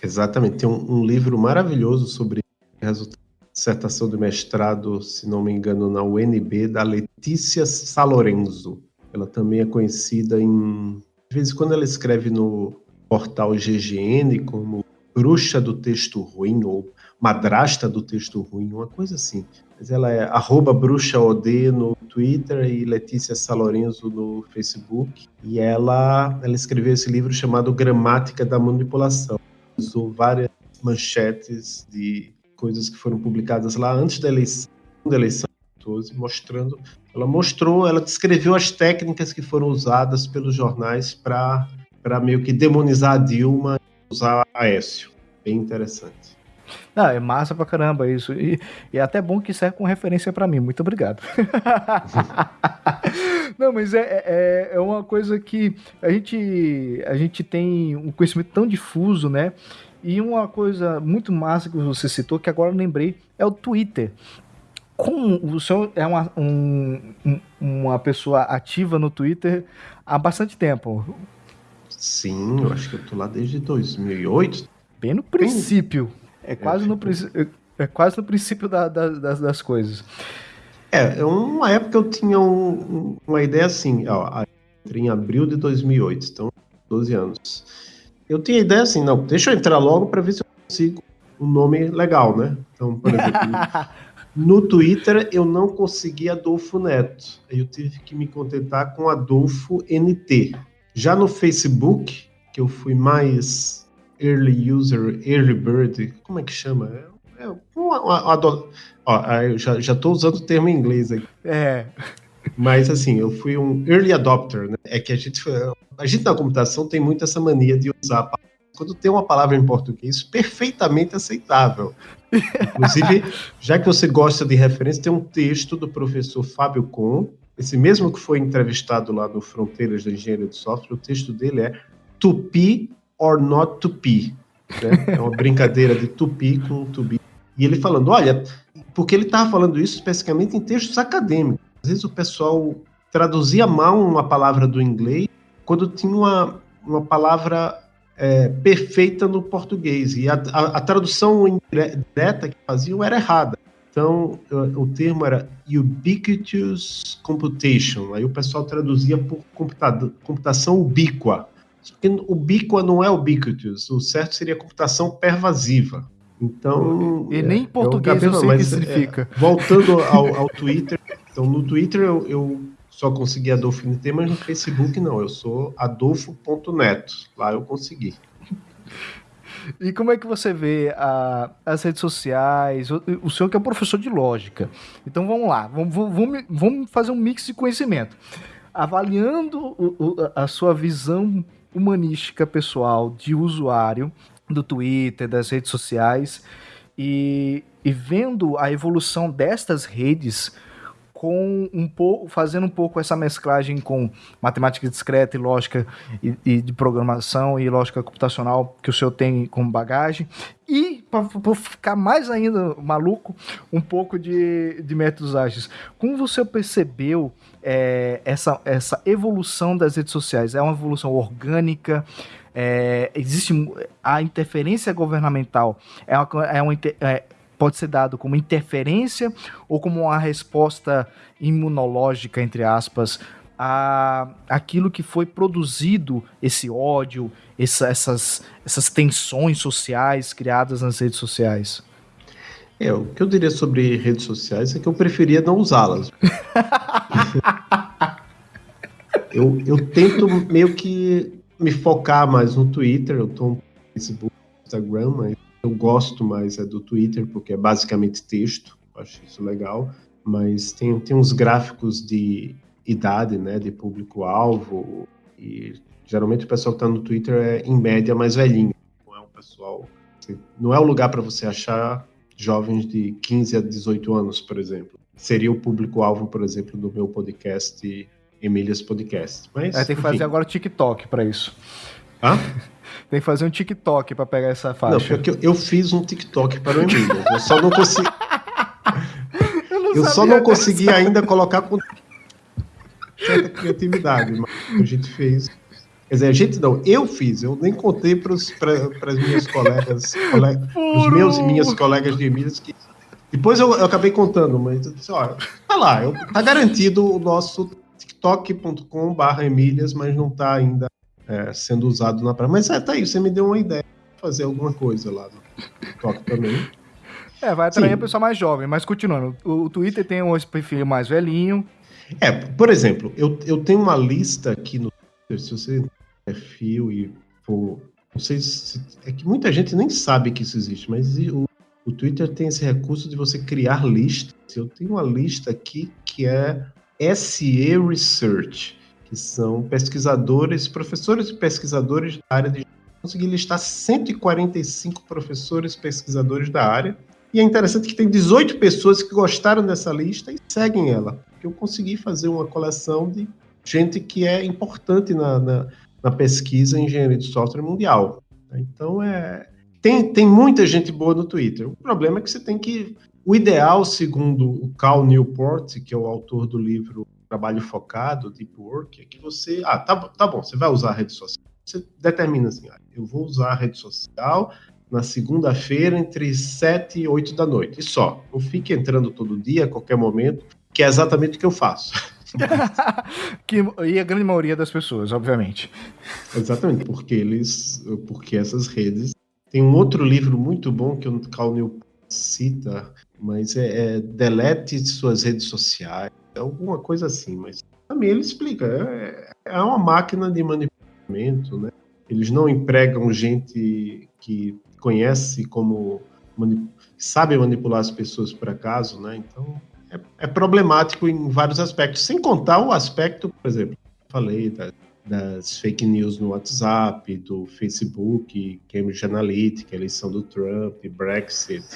Exatamente. Tem um, um livro maravilhoso sobre resultado dissertação de mestrado, se não me engano, na UNB, da Letícia Salorenzo. Ela também é conhecida em. De vez em quando ela escreve no portal GGN como bruxa do texto ruim ou madrasta do texto ruim, uma coisa assim. Mas ela é arroba bruxaod no Twitter e Letícia Salorenzo no Facebook. E ela, ela escreveu esse livro chamado Gramática da Manipulação. Usou várias manchetes de coisas que foram publicadas lá antes da eleição, da eleição 12, mostrando, ela mostrou, ela descreveu as técnicas que foram usadas pelos jornais para para meio que demonizar a Dilma usar Aécio. Bem interessante. Não, é massa pra caramba isso. E, e é até bom que serve com referência para mim. Muito obrigado. [laughs] Não, mas é, é, é, uma coisa que a gente, a gente tem um conhecimento tão difuso, né? E uma coisa muito massa que você citou, que agora eu lembrei, é o Twitter. Como o senhor é uma, um, uma pessoa ativa no Twitter há bastante tempo. Sim, eu acho que eu tô lá desde 2008. Bem no princípio. É quase, no, é quase no princípio da, da, das, das coisas. É, é, uma época eu tinha um, uma ideia assim, ó, em abril de 2008, então 12 anos. Eu tinha ideia assim, não, deixa eu entrar logo para ver se eu consigo um nome legal, né? Então, por exemplo, [laughs] no Twitter eu não consegui Adolfo Neto, aí eu tive que me contentar com Adolfo NT. Já no Facebook, que eu fui mais Early User, Early Bird, como é que chama? É, é uma, uma, uma, ó, eu já, já tô usando o termo em inglês aqui. É. Mas assim, eu fui um early adopter, né? É que a gente, a gente na computação tem muito essa mania de usar quando tem uma palavra em português perfeitamente aceitável. Inclusive, já que você gosta de referência, tem um texto do professor Fábio Com, esse mesmo que foi entrevistado lá no Fronteiras da Engenharia de Software, o texto dele é Tupi or not be. Né? É uma brincadeira de tupi com tubi. E ele falando, olha, porque ele estava falando isso especificamente em textos acadêmicos. Às vezes o pessoal traduzia mal uma palavra do inglês quando tinha uma, uma palavra é, perfeita no português. E a, a, a, tradução direta que faziam era errada. Então, o termo era ubiquitous computation. Aí o pessoal traduzia por computação ubíqua. Porque ubíqua não é ubiquitous, o certo seria computação pervasiva. Então. E nem em é, português eu, sei o que significa. É, voltando ao, ao, Twitter, então no Twitter eu, eu só consegui Adolfo NT, mas no Facebook não, eu sou adolfo.neto. Lá eu consegui. E como é que você vê a, as redes sociais? O, o, senhor que é professor de lógica. Então vamos lá, vamos, vamos, vamos fazer um mix de conhecimento. Avaliando o, a sua visão humanística pessoal de usuário do Twitter, das redes sociais e, e vendo a evolução destas redes com um pouco, fazendo um pouco essa mesclagem com matemática discreta e lógica e, e de programação e lógica computacional que o senhor tem como bagagem e para ficar mais ainda maluco um pouco de, de métodos ágeis. Como você percebeu é, essa, essa evolução das redes sociais? É uma evolução orgânica? É, existe a interferência governamental? É uma, é uma é, pode ser dado como interferência ou como uma resposta imunológica, entre aspas, a aquilo que foi produzido, esse ódio, essa, essas, essas tensões sociais criadas nas redes sociais? É, o que eu diria sobre redes sociais é que eu preferia não usá-las. [laughs] eu, eu tento meio que me focar mais no Twitter, eu tô no Facebook, Instagram, mas eu gosto mais é do Twitter, porque é basicamente texto, acho isso legal, mas tem, tem uns gráficos de idade, né, de público-alvo, e geralmente o pessoal que está no Twitter é, em média, mais velhinho. Não é um pessoal. Não é o lugar para você achar jovens de 15 a 18 anos, por exemplo. Seria o público-alvo, por exemplo, do meu podcast Emílias Podcast. Mas, é, tem que enfim. fazer agora o TikTok para isso. Hã? [laughs] Tem que fazer um TikTok para pegar essa faixa. Não, eu, eu fiz um TikTok para o Emílias. Eu só não consegui. [laughs] eu, não eu só não consegui ainda colocar com certa criatividade, mas a gente fez. Quer dizer, a gente não, eu fiz, eu nem contei para as minhas colegas, colega, os meus e minhas colegas de Emílias que depois eu, eu, acabei contando, mas eu disse, olha, tá lá, eu, tá garantido o nosso tiktok.com barra Emílias, mas não tá ainda é, sendo usado na praia. Mas é, tá aí, você me deu uma ideia de fazer alguma coisa lá no TikTok também. É, vai atrair Sim. a pessoa mais jovem, mas continuando, o, o Twitter tem um perfil mais velhinho. É, por exemplo, eu, eu tenho uma lista aqui no Twitter, se você perfil e for. Não sei se. É que muita gente nem sabe que isso existe, mas o, o Twitter tem esse recurso de você criar listas. Eu tenho uma lista aqui que é SE Research, que são pesquisadores, professores e pesquisadores da área de. Consegui listar 145 professores pesquisadores da área. E é interessante que tem 18 pessoas que gostaram dessa lista e seguem ela. Eu consegui fazer uma coleção de gente que é importante na, na, na pesquisa em engenharia de software mundial. Então, é, tem, tem muita gente boa no Twitter. O problema é que você tem que. O ideal, segundo o Cal Newport, que é o autor do livro Trabalho Focado, Deep Work, é que você. Ah, tá, tá bom, você vai usar a rede social. Você determina assim: ah, eu vou usar a rede social na segunda-feira entre 7 e 8 da noite. E só. Não fique entrando todo dia, a qualquer momento, que é exatamente o que eu faço. [laughs] que, e a grande maioria das pessoas, obviamente. Exatamente, porque eles. Porque essas redes tem um outro livro muito bom que o Cal New cita, mas é, é Delete suas redes sociais, alguma coisa assim, mas também ele explica, é, é uma máquina de manipulamento, né? Eles não empregam gente que conhece como manip... sabe manipular as pessoas por acaso, né? Então é, é, problemático em vários aspectos, sem contar o aspecto, por exemplo, falei da das fake news no WhatsApp, do Facebook, Cambridge Analytica, eleição do Trump, Brexit.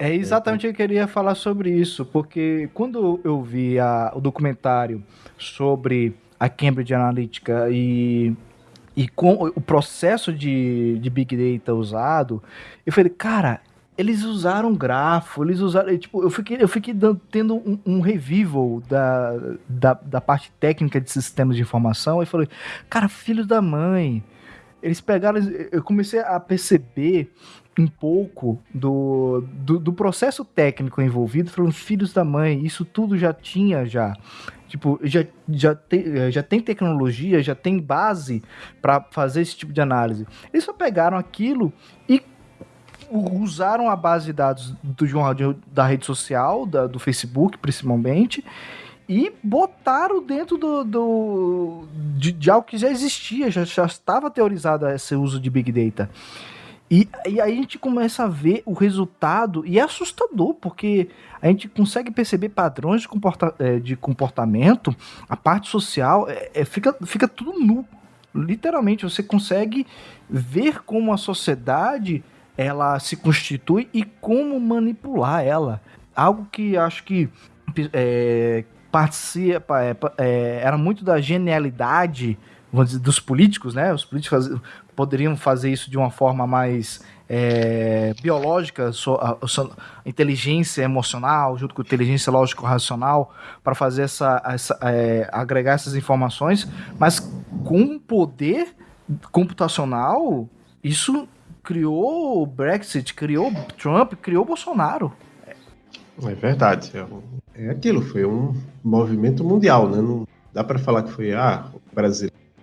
É exatamente o que eu queria falar sobre isso, porque quando eu vi a, o documentário sobre a Cambridge Analytica e, e com o processo de, de Big Data usado, eu falei, cara, eles usaram grafo, eles usaram. Tipo, eu fiquei, eu fiquei dando, tendo um, um revival da, da, da, parte técnica de sistemas de informação e falei, cara, filho da mãe. Eles pegaram. Eu comecei a perceber um pouco do, do, do processo técnico envolvido, falando, filhos da mãe, isso tudo já tinha já. Tipo, já, já, te, já tem tecnologia, já tem base para fazer esse tipo de análise. Eles só pegaram aquilo e usaram a base de dados do jornal da rede social, da, do Facebook principalmente, e botaram dentro do, do de, de, algo que já existia, já, já estava teorizado esse uso de Big Data. E, e aí a gente começa a ver o resultado, e é assustador, porque a gente consegue perceber padrões de, comporta, é, de comportamento, a parte social, é, é, fica, fica tudo nu. Literalmente, você consegue ver como a sociedade ela se constitui e como manipular ela. Algo que acho que é, participa, é, é, era muito da genialidade vamos dizer, dos políticos, né? Os políticos poderiam fazer isso de uma forma mais é, biológica, inteligência emocional, junto com inteligência lógico-racional, para fazer essa, essa é, agregar essas informações, mas com poder computacional, isso criou o Brexit, criou Trump, criou Bolsonaro. É verdade. É, é aquilo, foi um movimento mundial, né? Não dá para falar que foi ah, o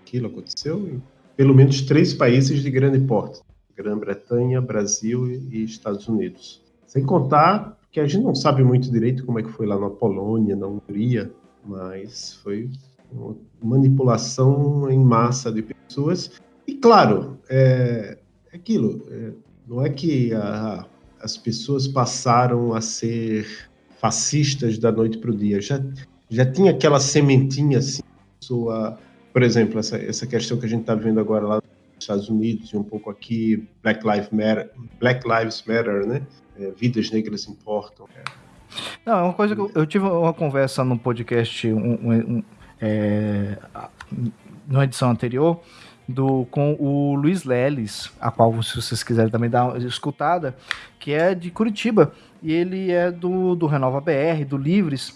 aquilo aconteceu em pelo menos três países de grande porte: Grã-Bretanha, Brasil e Estados Unidos. Sem contar que a gente não sabe muito direito como é que foi lá na Polônia, na Hungria, mas foi uma manipulação em massa de pessoas. E claro, é, aquilo, é, não é que a, as pessoas passaram a ser fascistas da noite para o dia, já, já tinha aquela sementinha assim, sua, por exemplo, essa, essa questão que a gente está vendo agora lá nos Estados Unidos e um pouco aqui, Black Lives Matter, Black Lives Matter né? É, vidas negras importam. Não, é uma coisa que eu, eu tive uma conversa no podcast um, um, é, numa edição anterior do, com o Luiz Leles, a qual, se vocês quiserem também dar uma escutada, que é de Curitiba, e ele é do, do Renova BR, do Livres,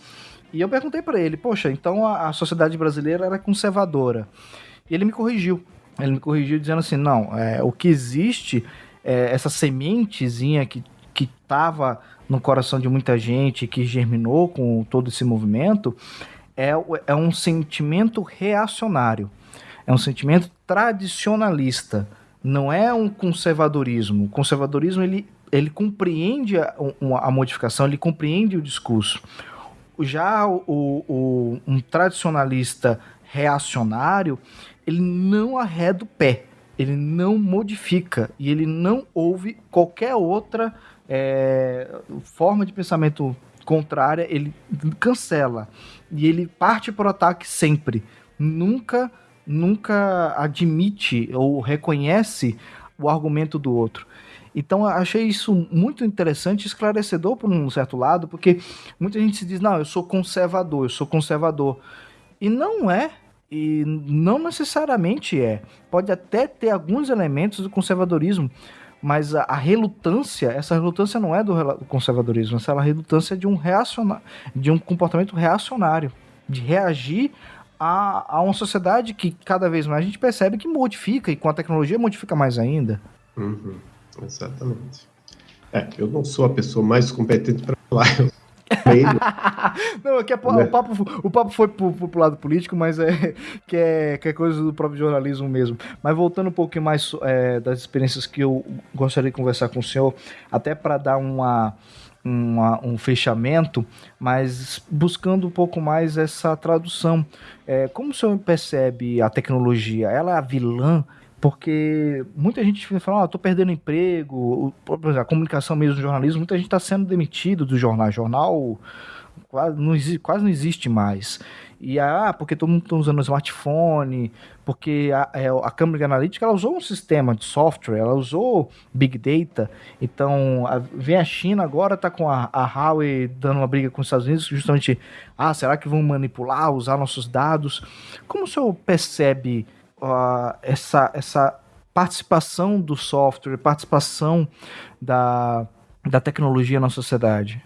e eu perguntei para ele, poxa, então a, a, sociedade brasileira era conservadora. E ele me corrigiu. Ele me corrigiu dizendo assim, não, é, o que existe, é, essa sementezinha que que estava no coração de muita gente, que germinou com todo esse movimento, é, é um sentimento reacionário. É um sentimento tradicionalista. Não é um conservadorismo. O conservadorismo ele, ele compreende a, a modificação, ele compreende o discurso já o, o, um tradicionalista reacionário, ele não arreda o pé, ele não modifica e ele não ouve qualquer outra é, forma de pensamento contrária, ele cancela e ele parte para o ataque sempre. Nunca, nunca admite ou reconhece o argumento do outro. Então achei isso muito interessante, esclarecedor por um certo lado, porque muita gente se diz, não, eu sou conservador, eu sou conservador. E não é, e não necessariamente é. Pode até ter alguns elementos do conservadorismo, mas a, a relutância, essa relutância não é do conservadorismo, essa é a relutância de um, reaciona, de um comportamento reacionário, de reagir a, a uma sociedade que cada vez mais a gente percebe que modifica, e com a tecnologia modifica mais ainda. Uhum. Exatamente. É, eu não sou a pessoa mais competente para falar. [laughs] não, que é, o, papo, o papo foi pro, pro lado político, mas é [laughs] que, é que é coisa do próprio jornalismo mesmo. Mas voltando um pouquinho mais é, das experiências que eu gostaria de conversar com o senhor, até para dar uma, uma, um fechamento, mas buscando um pouco mais essa tradução. É, como o senhor percebe a tecnologia? Ela é a vilã porque muita gente falando, ah, tô perdendo emprego, a comunicação mesmo do jornalismo, muita gente está sendo demitido do jornal. Jornal quase não, existe, quase não existe mais. E ah, porque todo mundo está usando o smartphone, porque a, é, a Cambridge Analytica ela usou um sistema de software, ela usou Big Data. Então, a, vem a China agora, está com a, a Huawei dando uma briga com os Estados Unidos, justamente, ah, será que vão manipular, usar nossos dados? Como o senhor percebe uh, essa, essa participação do software, participação da, da tecnologia na sociedade?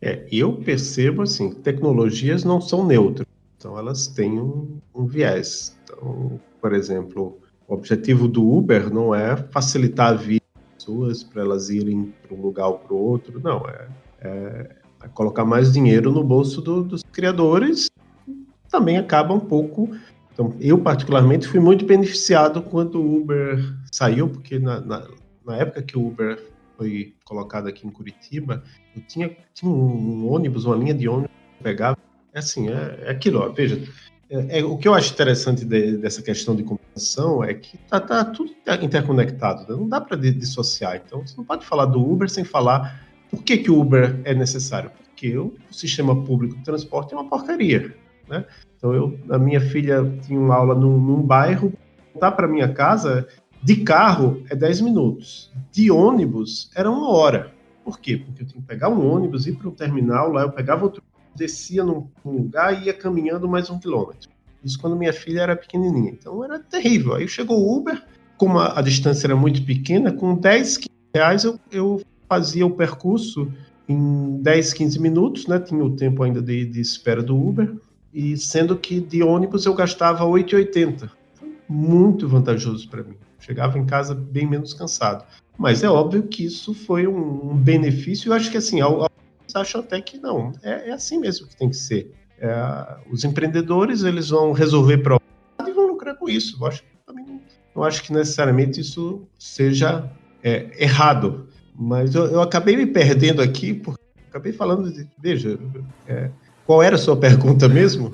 É, eu percebo assim, tecnologias não são neutras, então elas têm um, um viés. Então, por exemplo, o objetivo do Uber não é facilitar a vida das pessoas para elas irem para um lugar ou para o outro, não, é, é, é, colocar mais dinheiro no bolso do, dos criadores, também acaba um pouco então, eu particularmente fui muito beneficiado quando o Uber saiu, porque na, na, na época que o Uber foi colocado aqui em Curitiba, eu tinha, tinha um, ônibus, uma linha de ônibus que pegava. É assim, é, é aquilo, ó, veja. É, é, o que eu acho interessante de, dessa questão de computação é que tá, tá tudo interconectado, né? não dá para dissociar. Então, você não pode falar do Uber sem falar por que, que o Uber é necessário. Porque o sistema público de transporte é uma porcaria. Né? Então, eu, a minha filha tinha uma aula num, num bairro, voltar para minha casa de carro é 10 minutos, de ônibus era uma hora. Por quê? Porque eu tinha que pegar um ônibus, ir para um terminal, lá eu pegava outro, descia num, num lugar e ia caminhando mais um quilômetro. Isso quando minha filha era pequenininha. Então era terrível. Aí chegou o Uber, como a, a distância era muito pequena, com 10, 15 reais eu, eu fazia o percurso em 10, 15 minutos, né? Tinha o tempo ainda de, de espera do Uber e sendo que de ônibus eu gastava 8,80. Muito vantajoso para mim. Chegava em casa bem menos cansado. Mas é óbvio que isso foi um, um benefício. Eu acho que assim, alguns acham até que não. É, é, assim mesmo que tem que ser. É, os empreendedores eles vão resolver problemas e vão lucrar com isso. Eu acho que também não, acho que necessariamente isso seja é, errado. Mas eu, eu, acabei me perdendo aqui porque acabei falando de, veja, é, qual era a sua pergunta mesmo?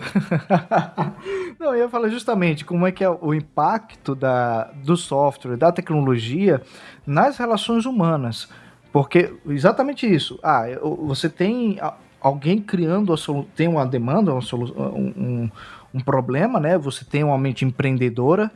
[laughs] Não, eu ia falar justamente como é que é o impacto da, do software, da tecnologia nas relações humanas. Porque exatamente isso. Ah, você tem alguém criando tem uma demanda, uma um, um problema, né? Você tem uma mente empreendedora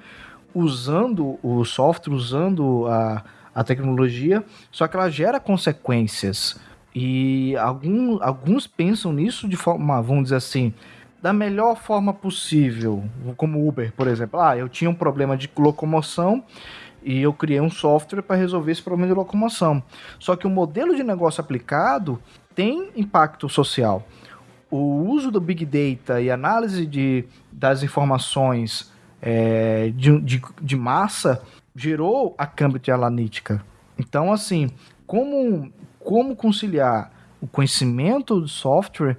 usando o software, usando a, a tecnologia, só que ela gera consequências. E algum, alguns pensam nisso de forma, vamos dizer assim, da melhor forma possível, como Uber, por exemplo. Ah, eu tinha um problema de locomoção e eu criei um software para resolver esse problema de locomoção. Só que o modelo de negócio aplicado tem impacto social. O uso do Big Data e análise de, das informações é, de, de, de massa gerou a Cambridge Analytica. Então, assim, como, como conciliar o conhecimento do software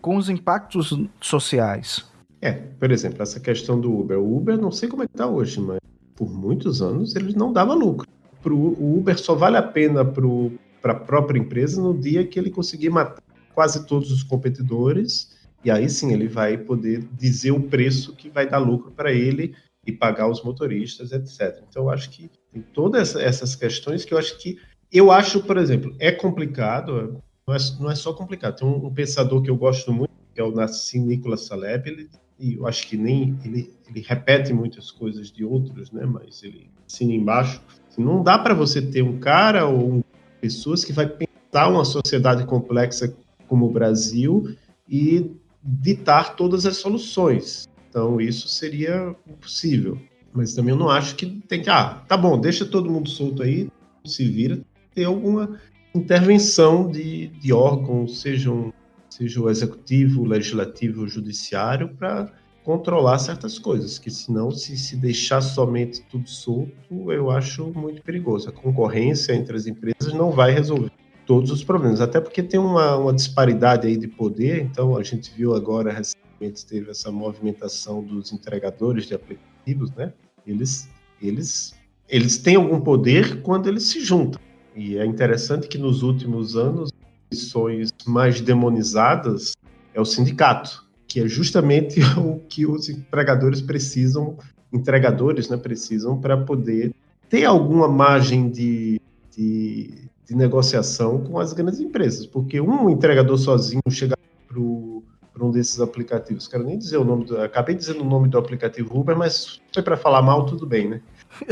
com os impactos sociais? É, por exemplo, essa questão do Uber. O Uber, não sei como é que está hoje, mas por muitos anos ele não dava lucro. Pro, o Uber só vale a pena para a própria empresa no dia que ele conseguir matar quase todos os competidores, e aí sim ele vai poder dizer o preço que vai dar lucro para ele e pagar os motoristas, etc. Então, eu acho que tem todas essas questões que eu acho que. Eu acho, por exemplo, é complicado, não é, não é só complicado. Tem um, um, pensador que eu gosto muito, que é o Nassim Nicholas Taleb, ele, e eu acho que nem. Ele, ele repete muitas coisas de outros, né? Mas ele assina embaixo. Assim, não dá para você ter um cara ou um, pessoas que vai pensar uma sociedade complexa como o Brasil e ditar todas as soluções. Então, isso seria possível. Mas também eu não acho que tem que, ah, tá bom, deixa todo mundo solto aí, se vira, ter alguma intervenção de, de órgãos, sejam, seja o executivo, o legislativo, o judiciário, para controlar certas coisas, que senão, se se deixar somente tudo solto, eu acho muito perigoso. A concorrência entre as empresas não vai resolver todos os problemas, até porque tem uma, uma disparidade aí de poder, então a gente viu agora recentemente teve essa movimentação dos entregadores de aplicativos, né? Eles, eles, eles têm algum poder quando eles se juntam. E é interessante que nos últimos anos, missões mais demonizadas é o sindicato, que é justamente [laughs] o que os empregadores precisam, entregadores, né, precisam para poder ter alguma margem de, de, de negociação com as grandes empresas, porque um entregador sozinho chegar para um desses aplicativos, quero nem dizer o nome, do, acabei dizendo o nome do aplicativo Uber, mas foi para falar mal, tudo bem, né?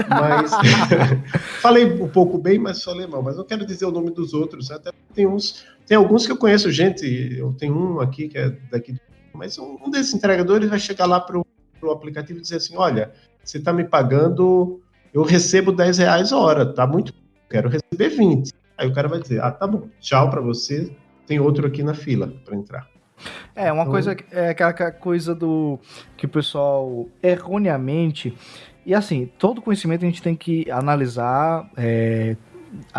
Mas [laughs] falei um pouco bem, mas falei mal, mas não quero dizer o nome dos outros, até tem uns, tem alguns que eu conheço gente, eu tenho um aqui que é daqui, mas um desses entregadores vai chegar lá para o aplicativo e dizer assim, olha, você está me pagando, eu recebo 10 reais a hora, tá muito, quero receber 20. Aí o cara vai dizer: ah, tá bom, tchau para você, tem outro aqui na fila para entrar. É, uma então... coisa, é aquela coisa do que o pessoal erroneamente. E assim, todo conhecimento a gente tem que analisar, é,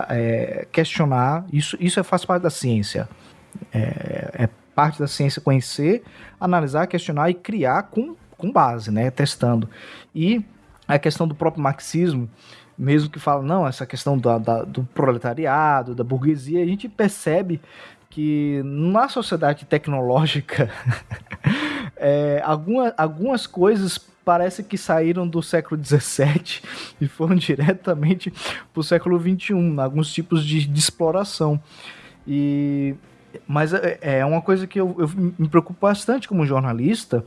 é, questionar. Isso, isso é, faz parte da ciência. É, é, parte da ciência conhecer, analisar, questionar e criar com, com base, né? Testando. E a questão do próprio marxismo, mesmo que fala, não, essa questão da, da, do proletariado, da burguesia, a gente percebe que na sociedade tecnológica [laughs] é, alguma, algumas coisas parece que saíram do século XVII e foram [laughs] diretamente para o século XXI, alguns tipos de, de exploração. E mas é, é uma coisa que eu, eu, me preocupo bastante como jornalista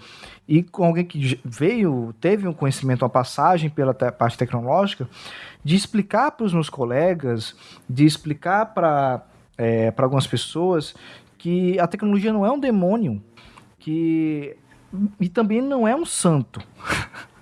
e com alguém que veio, teve um conhecimento, uma passagem pela te parte tecnológica, de explicar para os meus colegas, de explicar para é, algumas pessoas que a tecnologia não é um demônio, que e também não é um santo. [laughs]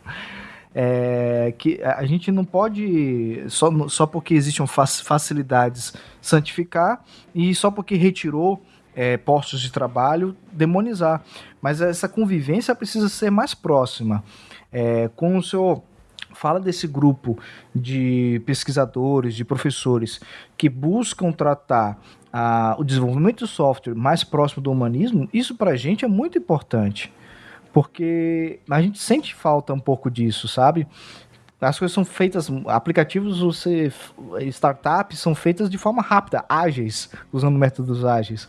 É, que a gente não pode, só, só porque existem facilidades, santificar e só porque retirou é, postos de trabalho, demonizar. Mas essa convivência precisa ser mais próxima. É, com o senhor fala desse grupo de pesquisadores, de professores que buscam tratar o desenvolvimento do software mais próximo do humanismo, isso para a gente é muito importante porque a gente sente falta um pouco disso, sabe? As coisas são feitas, aplicativos, você, startups são feitas de forma rápida, ágeis, usando métodos ágeis.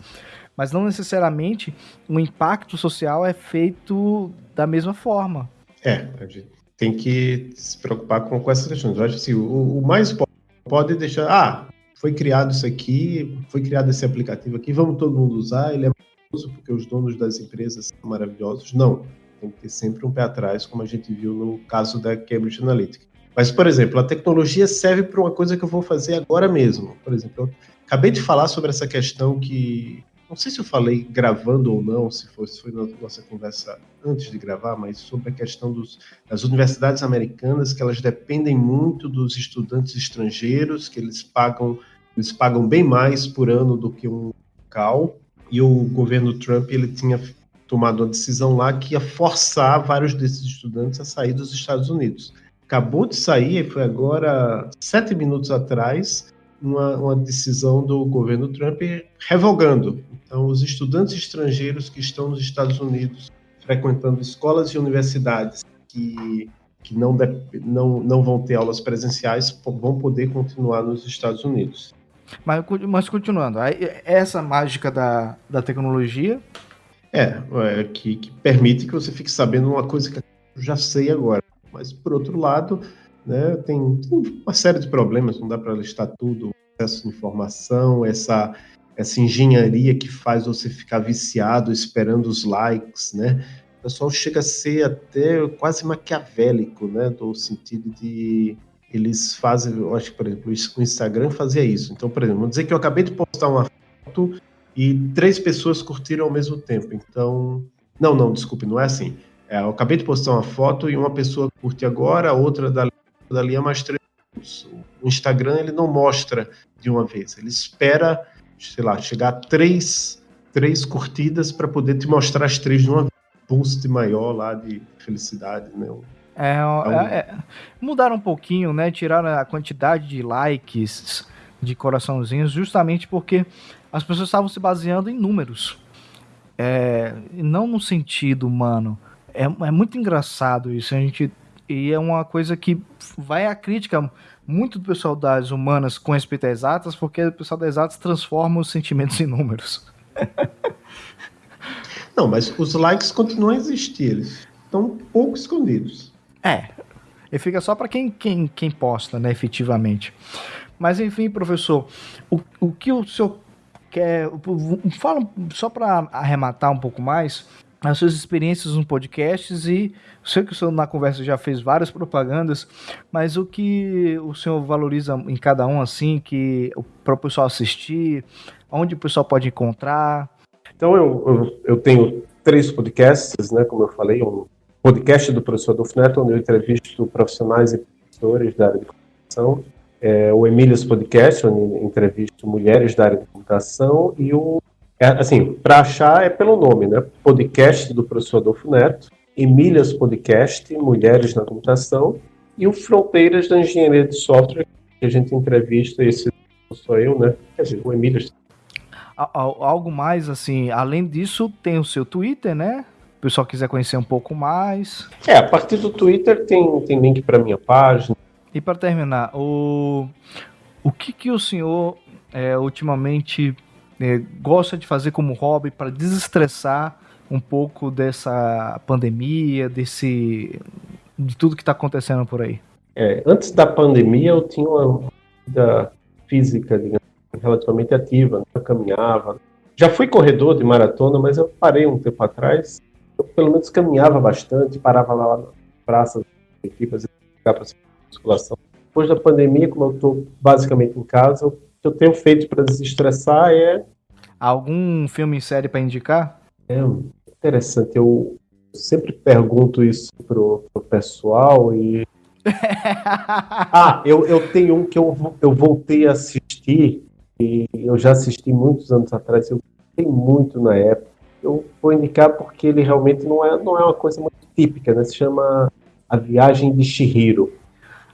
Mas não necessariamente o impacto social é feito da mesma forma. É, a gente tem que se preocupar com, com essas questões. Eu acho assim, o, o mais pode deixar, ah, foi criado isso aqui, foi criado esse aplicativo aqui, vamos todo mundo usar, ele é porque os donos das empresas são maravilhosos. Não, tem que ter sempre um pé atrás, como a gente viu no caso da Cambridge Analytica. Mas, por exemplo, a tecnologia serve para uma coisa que eu vou fazer agora mesmo. Por exemplo, eu acabei de falar sobre essa questão que não sei se eu falei gravando ou não, se foi, se foi na nossa conversa antes de gravar, mas sobre a questão dos, das universidades americanas, que elas dependem muito dos estudantes estrangeiros, que eles pagam, eles pagam bem mais por ano do que um local, e o governo Trump ele tinha tomado uma decisão lá que ia forçar vários desses estudantes a sair dos Estados Unidos. Acabou de sair, foi agora sete minutos atrás, uma, uma decisão do governo Trump revogando. Então, os estudantes estrangeiros que estão nos Estados Unidos frequentando escolas e universidades que, que não, não, não vão ter aulas presenciais vão poder continuar nos Estados Unidos. Mas, mas continuando, essa mágica da, da tecnologia. É, é que, que permite que você fique sabendo uma coisa que eu já sei agora. Mas, por outro lado, né, tem, tem uma série de problemas, não dá para listar tudo, acesso de informação, essa, essa engenharia que faz você ficar viciado esperando os likes, né? O pessoal chega a ser até quase maquiavélico, né? Do sentido de eles fazem, eu acho que, por exemplo, o Instagram fazia isso. Então, por exemplo, vamos dizer que eu acabei de postar uma foto e três pessoas curtiram ao mesmo tempo. Então, não, não, desculpe, não é assim. É, eu acabei de postar uma foto e uma pessoa curte agora, a outra dali, dali a mais três o Instagram ele não mostra de uma vez, ele espera, sei lá, chegar a três, três curtidas para poder te mostrar as três de uma vez. Boost maior lá de felicidade, né? É, é, é, mudaram um pouquinho, né? Tiraram a quantidade de likes, de coraçãozinhos, justamente porque as pessoas estavam se baseando em números. É, não no sentido humano. É, é muito engraçado isso. A gente e é uma coisa que vai à crítica muito do pessoal das humanas com respeito às exatas, porque o pessoal das exatas transforma os sentimentos em números. [laughs] Não, mas os likes continuam a existir, eles estão pouco escondidos. É, e fica só para quem, quem, quem posta, né, efetivamente. Mas enfim, professor, o, o que o senhor quer. Fala só para arrematar um pouco mais as suas experiências nos podcasts e sei que o senhor na conversa já fez várias propagandas, mas o que o senhor valoriza em cada um assim, que para o pessoal assistir, onde o pessoal pode encontrar? Então eu, eu, eu, tenho três podcasts, né, como eu falei, um podcast do professor Adolfo Neto, onde eu entrevisto profissionais e professores da área de comunicação, é, o Emílias Podcast, onde entrevisto mulheres da área de comunicação, e o é, assim, para achar é pelo nome, né? Podcast do professor Adolfo Neto, Emílias Podcast, Mulheres na Computação, e o Fronteiras da Engenharia de Software, que a gente entrevista, esse sou eu, né? Quer dizer, o Emílias. Algo mais, assim, além disso, tem o seu Twitter, né? Pessoal quiser conhecer um pouco mais. É, a partir do Twitter tem, tem link para minha página. E para terminar, o, o que, que o senhor é, ultimamente é, gosta de fazer como hobby para desestressar um pouco dessa pandemia, desse de tudo que está acontecendo por aí? É, antes da pandemia eu tinha uma vida física digamos, relativamente ativa, né? eu caminhava. Já fui corredor de maratona, mas eu parei um tempo atrás. Eu pelo menos caminhava bastante, parava lá na praça aqui para para musculação. Depois da pandemia, como eu estou basicamente em casa, o que eu tenho feito para desestressar é Algum filme e série para indicar? É interessante. Eu sempre pergunto isso pro, pro pessoal e. [laughs] ah, eu, eu tenho um que eu, eu voltei a assistir e eu já assisti muitos anos atrás. Eu gostei muito na época. Eu vou indicar porque ele realmente não é, não é uma coisa muito típica, né? Se chama A Viagem de Shihiro.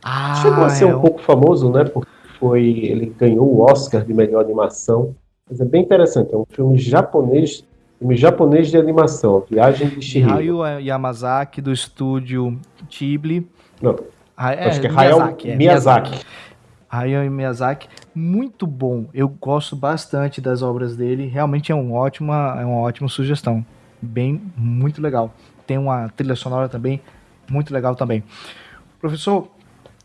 Ah, Chegou a ser é um pouco famoso, né? Porque foi, ele ganhou o Oscar de melhor animação. Mas é bem interessante, é um filme japonês, filme japonês de animação, Viagem de Shihiro. Hayao Yamazaki, do estúdio Ghibli. Não, é, acho que é Miyazaki. É, Miyazaki. Hayao Miyazaki, muito bom. Eu gosto bastante das obras dele. Realmente é, um ótima, é uma ótima sugestão. Bem, muito legal. Tem uma trilha sonora também muito legal também. Professor,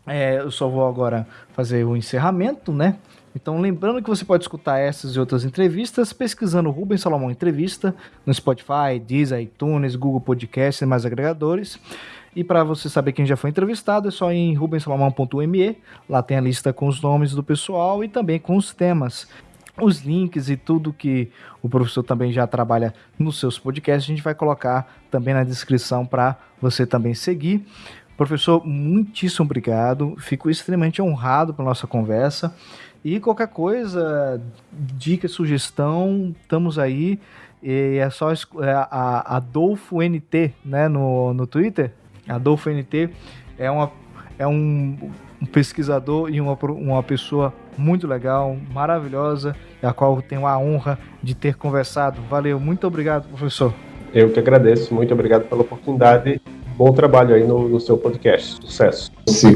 É, eu só vou agora fazer o encerramento, né? Então, lembrando que você pode escutar essas e outras entrevistas pesquisando Rubens Salomão Entrevista no Spotify, Deezer, iTunes, Google Podcast e mais agregadores. E para você saber quem já foi entrevistado, é só ir em rubensalomão.me. Lá tem a lista com os nomes do pessoal e também com os temas. Os links e tudo que o professor também já trabalha nos seus podcasts, a gente vai colocar também na descrição para você também seguir. Professor, muitíssimo obrigado. Fico extremamente honrado pela nossa conversa. E qualquer coisa, dica, sugestão, estamos aí. E é só é a Adolfo NT, né, no, no Twitter. Adolfo NT é, uma, é um, um pesquisador e uma, uma pessoa muito legal, maravilhosa, a qual tenho a honra de ter conversado. Valeu, muito obrigado, professor. Eu que agradeço, muito obrigado pela oportunidade. Bom trabalho aí no, no seu podcast. Sucesso. Sim.